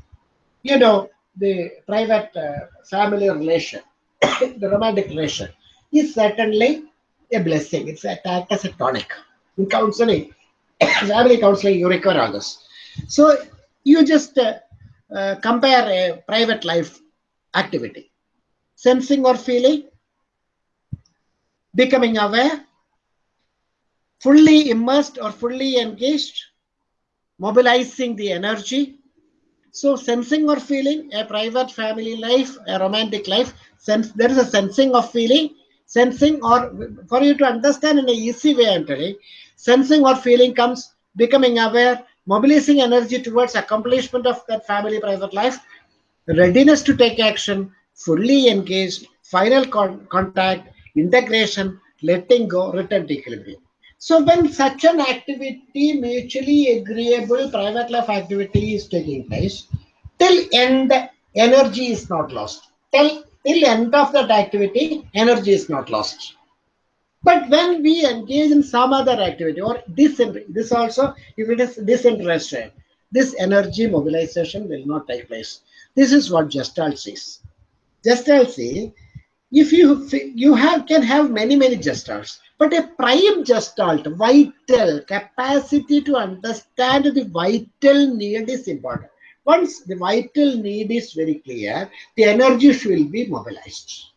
you know, the private uh, family relation, the romantic relation is certainly a blessing. It's attacked as a tonic. In counseling, family counseling, you require all this. So you just uh, uh, compare a private life activity sensing or feeling, becoming aware, fully immersed or fully engaged, mobilizing the energy, So sensing or feeling, a private family life, a romantic life, sense there is a sensing of feeling, sensing or for you to understand in an easy way, I'm telling, sensing or feeling comes becoming aware, mobilizing energy towards accomplishment of that family private life, readiness to take action, fully engaged, final con- contact, integration, letting go, return to equilibrium. So when such an activity, mutually agreeable private life activity is taking place, till end energy is not lost. Till till end of that activity, energy is not lost. But when we engage in some other activity or this this also, if it is disinterested, this energy mobilization will not take place. This is what Gestalt says. Gestalt says if you you have can have many many gestalts but a prime gestalt vital capacity to understand the vital need is important. Once the vital need is very clear the energy will be mobilized.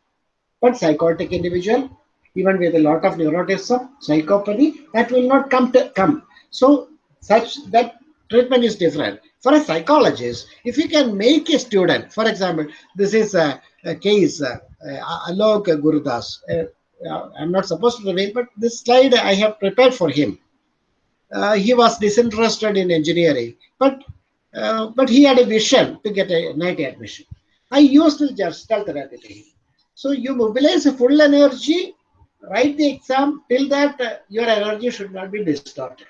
But psychotic individual even with a lot of neuroticism psychopathy that will not come to come. So such that treatment is different. For a psychologist if you can make a student for example this is a, a case uh, uh, Alok Gurudas. Uh, I'm not supposed to reveal, but this slide I have prepared for him. Uh, he was disinterested in engineering, but uh, but he had a vision to get a NIT admission. I used the Gestalt therapy to him. So you mobilize full energy, write the exam. Till that, uh, your energy should not be distorted.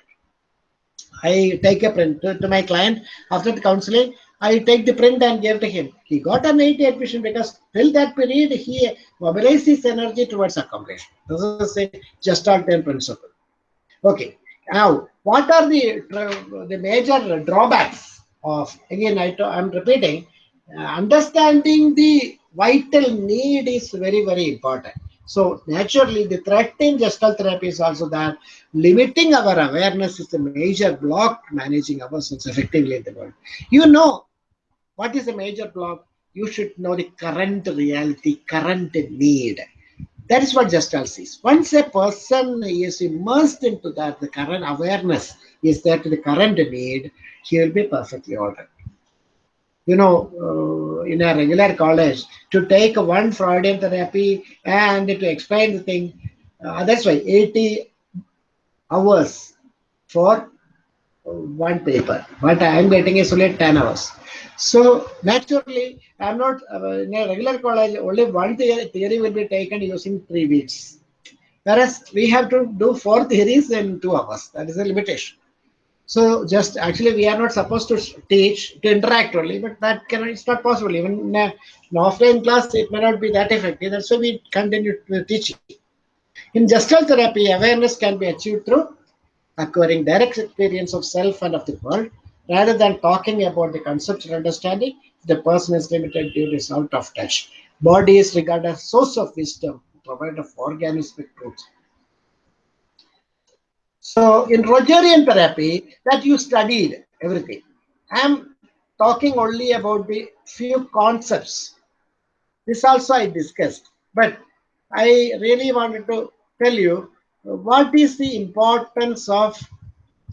I take a print to, to my client after the counseling. I take the print and give to him. He got an NIT admission because till that period he mobilized his energy towards accomplishment. This is a Gestaltian principle. Okay. Now, what are the the major drawbacks of again? I am repeating. Uh, understanding the vital need is very very important. So naturally, the threat in Gestalt therapy is also that limiting our awareness is the major block managing ourselves effectively in the world. You know, what is a major block? You should know the current reality, current need. That is what Gestalt sees. Once a person is immersed into that, the current awareness is to the current need, he will be perfectly all right. You know, uh, in a regular college, to take one Freudian therapy and to explain the thing, uh, that's why 80 hours for one paper. But I am getting is only 10 hours. So naturally, I'm not uh, in a regular college, only one theory, theory will be taken using three weeks. Whereas we have to do four theories in two hours. That is a limitation. So just actually we are not supposed to teach to interact only, but that can it's not possible. Even in an offline class, it may not be that effective. That's why we continue to teaching. In gestalt therapy, awareness can be achieved through acquiring direct experience of self and of the world, rather than talking about the conceptual understanding. The person is limited due to is out of touch. Body is regarded as source of wisdom, provider of organismic truth. So in Rogerian therapy, that you studied everything. I'm talking only about the few concepts. This also I discussed, but I really wanted to tell you what is the importance of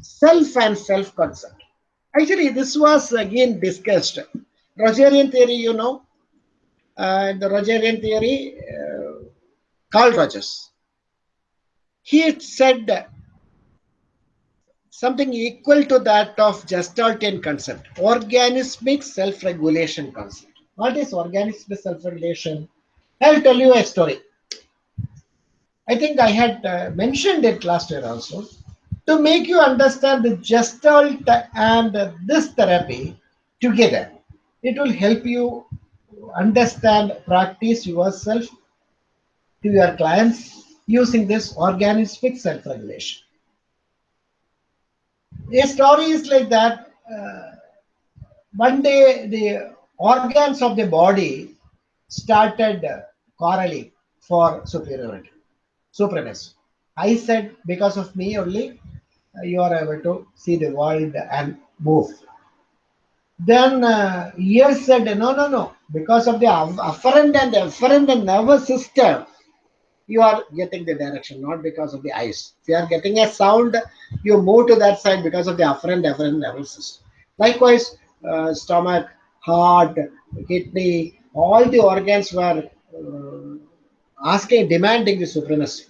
self and self-concept. Actually, this was again discussed. Rogerian theory, you know, uh, the Rogerian theory, uh, Carl Rogers. He said something equal to that of Gestaltian concept, organismic self-regulation concept. What is organismic self-regulation? I'll tell you a story. I think I had uh, mentioned it last year also. To make you understand the Gestalt and uh, this therapy together, it will help you understand, practice yourself to your clients using this organismic self-regulation. A story is like that. Uh, one day, the organs of the body started quarreling for superiority, supremacy. I said, because of me only, uh, you are able to see the world and move. Then uh, ears said, no, no, no, because of the afferent and efferent nervous system, you are getting the direction, not because of the eyes. If you are getting a sound, you move to that side because of the afferent efferent nervous system. Likewise, uh, stomach, heart, kidney, all the organs were uh, asking, demanding the supremacy.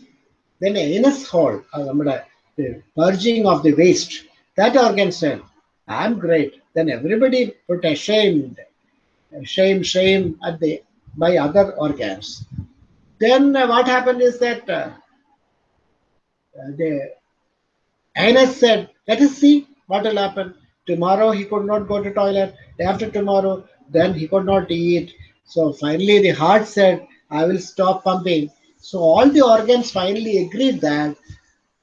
Then anus hole, the purging of the waste, that organ said, I'm great. Then everybody put ashamed, shame, shame at the by other organs. Then uh, what happened is that uh, uh, the anus said, let us see what will happen. Tomorrow he could not go to toilet. Day after tomorrow, then he could not eat. So finally the heart said, I will stop pumping. So all the organs finally agreed that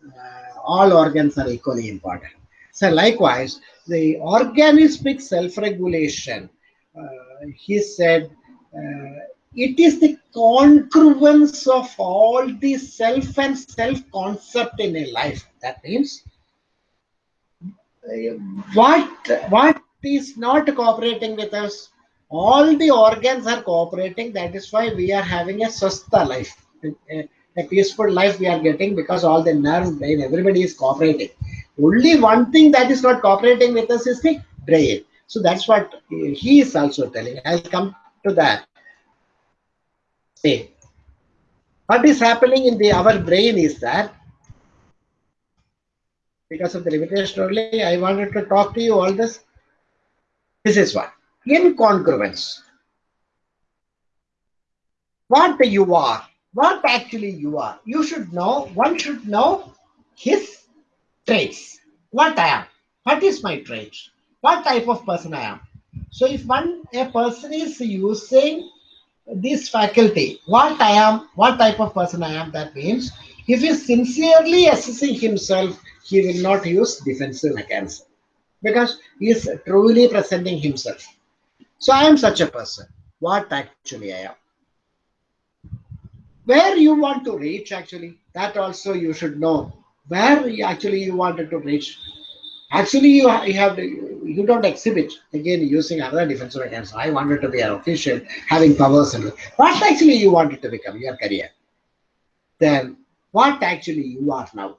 uh, all organs are equally important. So likewise, the organismic self-regulation, uh, he said, uh, it is the congruence of all the self and self-concept in a life. That means uh, what what is not cooperating with us all the organs are cooperating that is why we are having a swastha life a, peaceful life we are getting because all the nerve brain everybody is cooperating. Only one thing that is not cooperating with us is the brain. So that's what he is also telling. I'll come to that. See what is happening in the our brain is that because of the limitation only, I wanted to talk to you all this. This is what incongruence. What you are, what actually you are. You should know, one should know his traits. What I am, what is my trait, what type of person I am. So if one a person is using this faculty, what I am, what type of person I am, that means if he is sincerely assessing himself, he will not use defensive mechanism because he is truly presenting himself. So I am such a person. What actually I am. Where you want to reach actually, that also you should know. Where you actually you wanted to reach. Actually, you, you have to, you don't exhibit again using other defensive mechanism. I wanted to be an official, having powers and what actually you wanted to become your career. Then what actually you are now.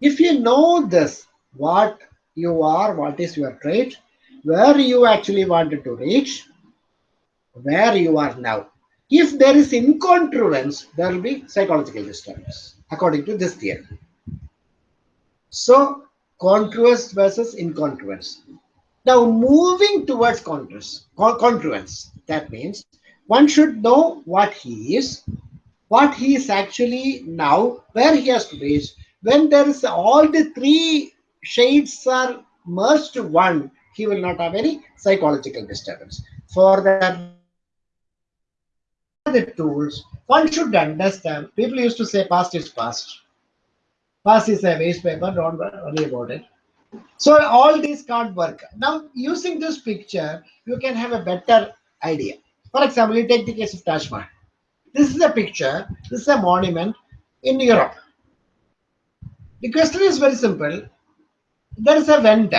If you know this, what you are, what is your trait, where you actually wanted to reach, where you are now. If there is incongruence, there will be psychological disturbance, according to this theory. So, congruence versus incongruence. Now, moving towards congruence, congruence, that means one should know what he is, what he is actually now, where he has to reach. When there is all the three shades are merged to one, he will not have any psychological disturbance. For that, the tools, one should understand. People used to say past is past. Past is a waste paper, don't worry about it. So all these can't work. Now, using this picture, you can have a better idea. For example, you take the case of Taj Mahal. This is a picture, this is a monument in Europe. The question is very simple. There is a vent.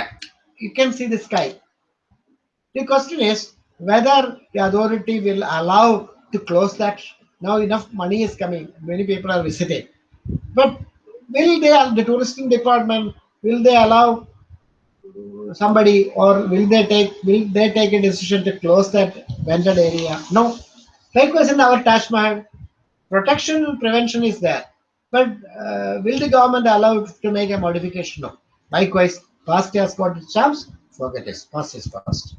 You can see the sky. The question is whether the authority will allow to close that. Now enough money is coming. Many people are visiting. But will they, the tourism department, will they allow somebody or will they take will they take a decision to close that vented area? No. Likewise in our Taj Mahal, protection and prevention is there. But uh, will the government allow to make a modification? No. Likewise, past has got its charms, forget it. Past is past.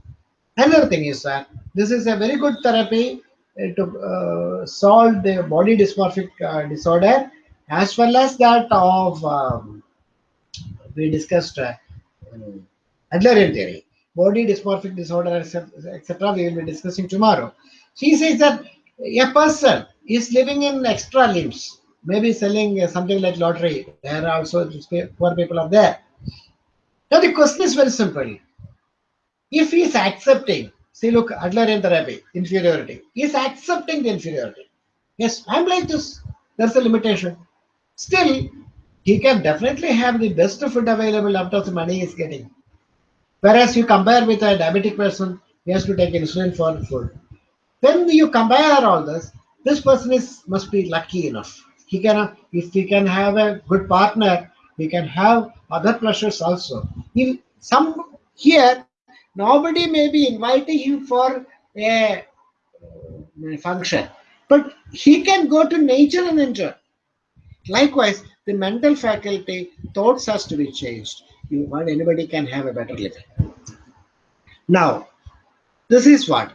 Another thing is that this is a very good therapy to uh, solve the body dysmorphic uh, disorder as well as that of um, we discussed uh, Adlerian theory, body dysmorphic disorder, etc. We will be discussing tomorrow. She says that a person is living in extra limbs, maybe selling uh, something like lottery. There are also poor people are there. Now the question is very simple. If he is accepting, see, look, Adlerian therapy, inferiority, he is accepting the inferiority. Yes, I'm like this. There's a limitation. Still, he can definitely have the best food available after the money is getting. Whereas you compare with a diabetic person, he has to take insulin for food. When you compare all this, this person is must be lucky enough. He can, if he can have a good partner, he can have other pleasures also. If some here, Nobody may be inviting him for a function, but he can go to nature and enjoy. Likewise, the mental faculty, thoughts has to be changed. You want anybody can have a better living. Now, this is what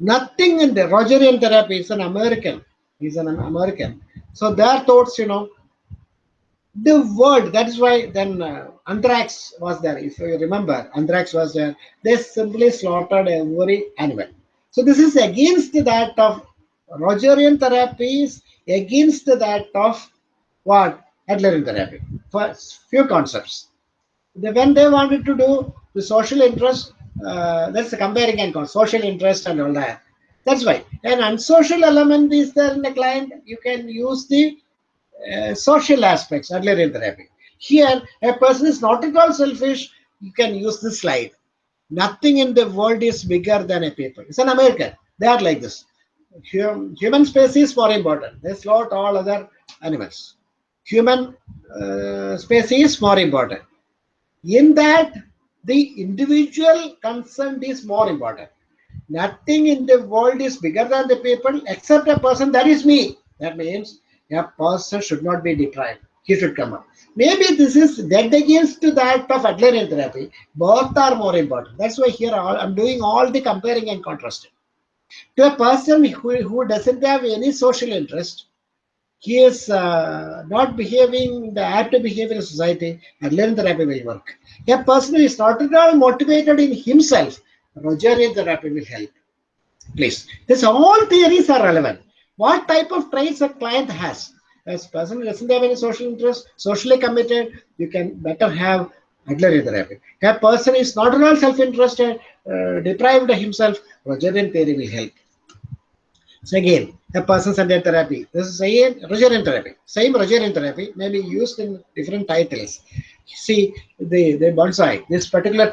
nothing in the Rogerian therapy is an American. He's an American. So their thoughts, you know, the word that is why then uh, anthrax was there. If you remember anthrax was there. They simply slaughtered every animal. So this is against that of rogerian therapies against that of what? Adlerian therapy. For few concepts. When they wanted to do the social interest uh, that's comparing and social interest and all that. That's why. An unsocial element is there in the client. You can use the uh, social aspects earlier in therapy. Here, a person is not at all selfish. You can use this slide. Nothing in the world is bigger than a paper. It's an American. They are like this. Hum, human species is more important. They slaughter all other animals. Human uh, species is more important. In that, the individual concern is more important. Nothing in the world is bigger than the people except a person. That is me. That means a person should not be deprived. He should come up. Maybe this is dead against that of Adlerian therapy. Both are more important. That's why here I'm doing all the comparing and contrasting. To a person who, who doesn't have any social interest, he is uh, not behaving the apt behave in society, Adlerian therapy will work. A person who is not at all motivated in himself, Rogerian therapy will help. Please. These all theories are relevant what type of traits a client has. As person doesn't have any social interest, socially committed, you can better have Adler therapy. A person is not at all self-interested, uh, deprived of himself, Rogerian theory will help. So again, a person-centered therapy. This is again Rogerian therapy. Same Rogerian therapy may be used in different titles. See the the bonsai. This particular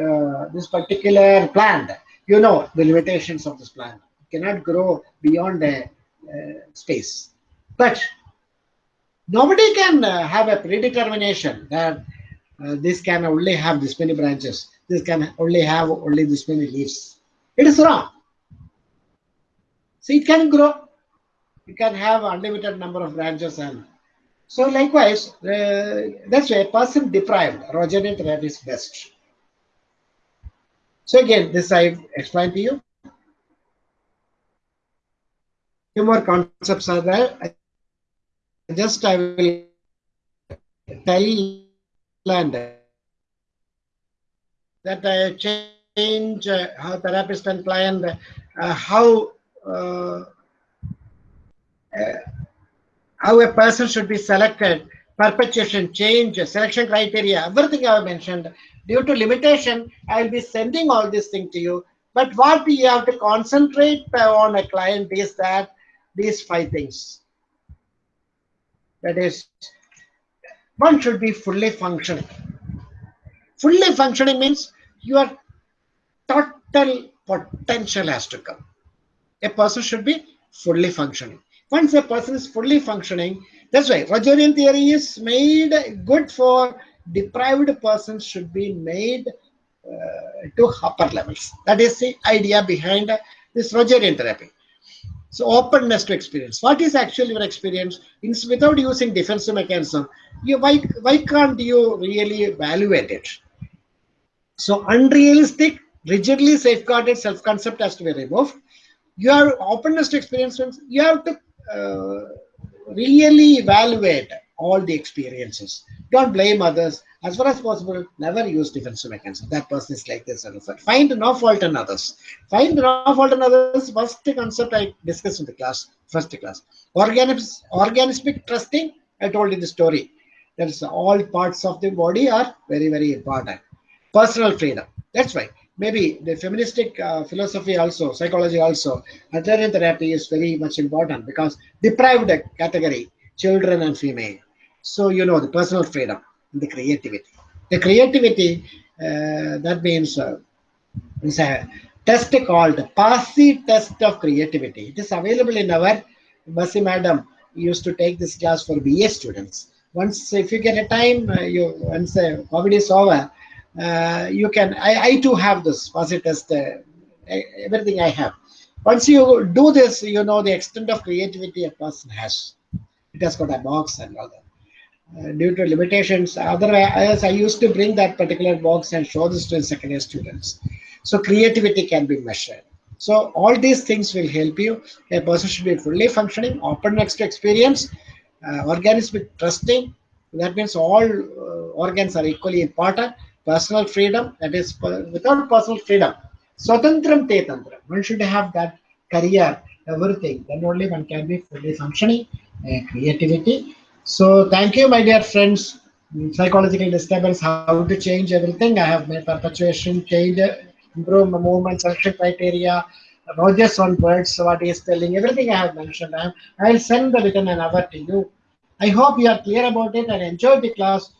uh, this particular plant. You know the limitations of this plant. It cannot grow beyond a space. But nobody can uh, have a predetermination that uh, this can only have this many branches, this can only have only this many leaves. It is wrong. So it can grow. It can have unlimited number of branches and so likewise, uh, that's why a person deprived, Rogerian therapy is best. So again, this I've explained to you. Few more concepts are there. Just I will tell and that I change uh, how therapist and client, uh, how uh, uh, how a person should be selected, perpetuation, change, selection criteria, everything I have mentioned. Due to limitation, I will be sending all these things to you. But what we have to concentrate on a client is that these five things. That is, one should be fully functioning. Fully functioning means your total potential has to come. A person should be fully functioning. Once a person is fully functioning, that's why Rogerian theory is made good for deprived persons should be made uh, to upper levels. That is the idea behind this Rogerian therapy. So openness to experience. What is actually your experience? Without using defensive mechanism, you, why, why can't you really evaluate it? So unrealistic, rigidly safeguarded self-concept has to be removed. You Your openness to experience, you have to uh, really evaluate all the experiences. Don't blame others. As far as possible, never use defensive mechanism. That person is like this and. Find no fault in others. Find no fault in others. First concept I discussed in the class, first class. Organism, organismic trusting, I told you the story. That is all parts of the body are very, very important. Personal freedom. That's why maybe the feministic uh, philosophy also, psychology also, Adlerian therapy is very much important because deprived category, children and female. So, you know, the personal freedom, the creativity. The creativity, uh, that means uh, it's a test called Passi test of creativity. It is available in our, Basi madam used to take this class for BA students. Once, if you get a time, uh, you once uh, COVID is over, uh, you can, I, I too have this posit test, uh, everything I have. Once you do this, you know the extent of creativity a person has. It has got a box and all that. Uh, due to limitations, otherwise I used to bring that particular box and show this to second year students. So creativity can be measured. So all these things will help you. A person should be fully functioning, openness to experience, uh, with trusting. That means all uh, organs are equally important. Personal freedom, that is without personal freedom. Swatantram te tantram. One should have that career, everything. Then only one can be fully functioning. Uh, creativity. So thank you, my dear friends. Psychological disturbance, how to change everything. I have made perpetuation, change, improve movement, selection criteria, Rogers on words, what he is telling, everything I have mentioned. I, will send the written an hour to you. I hope you are clear about it and enjoy the class.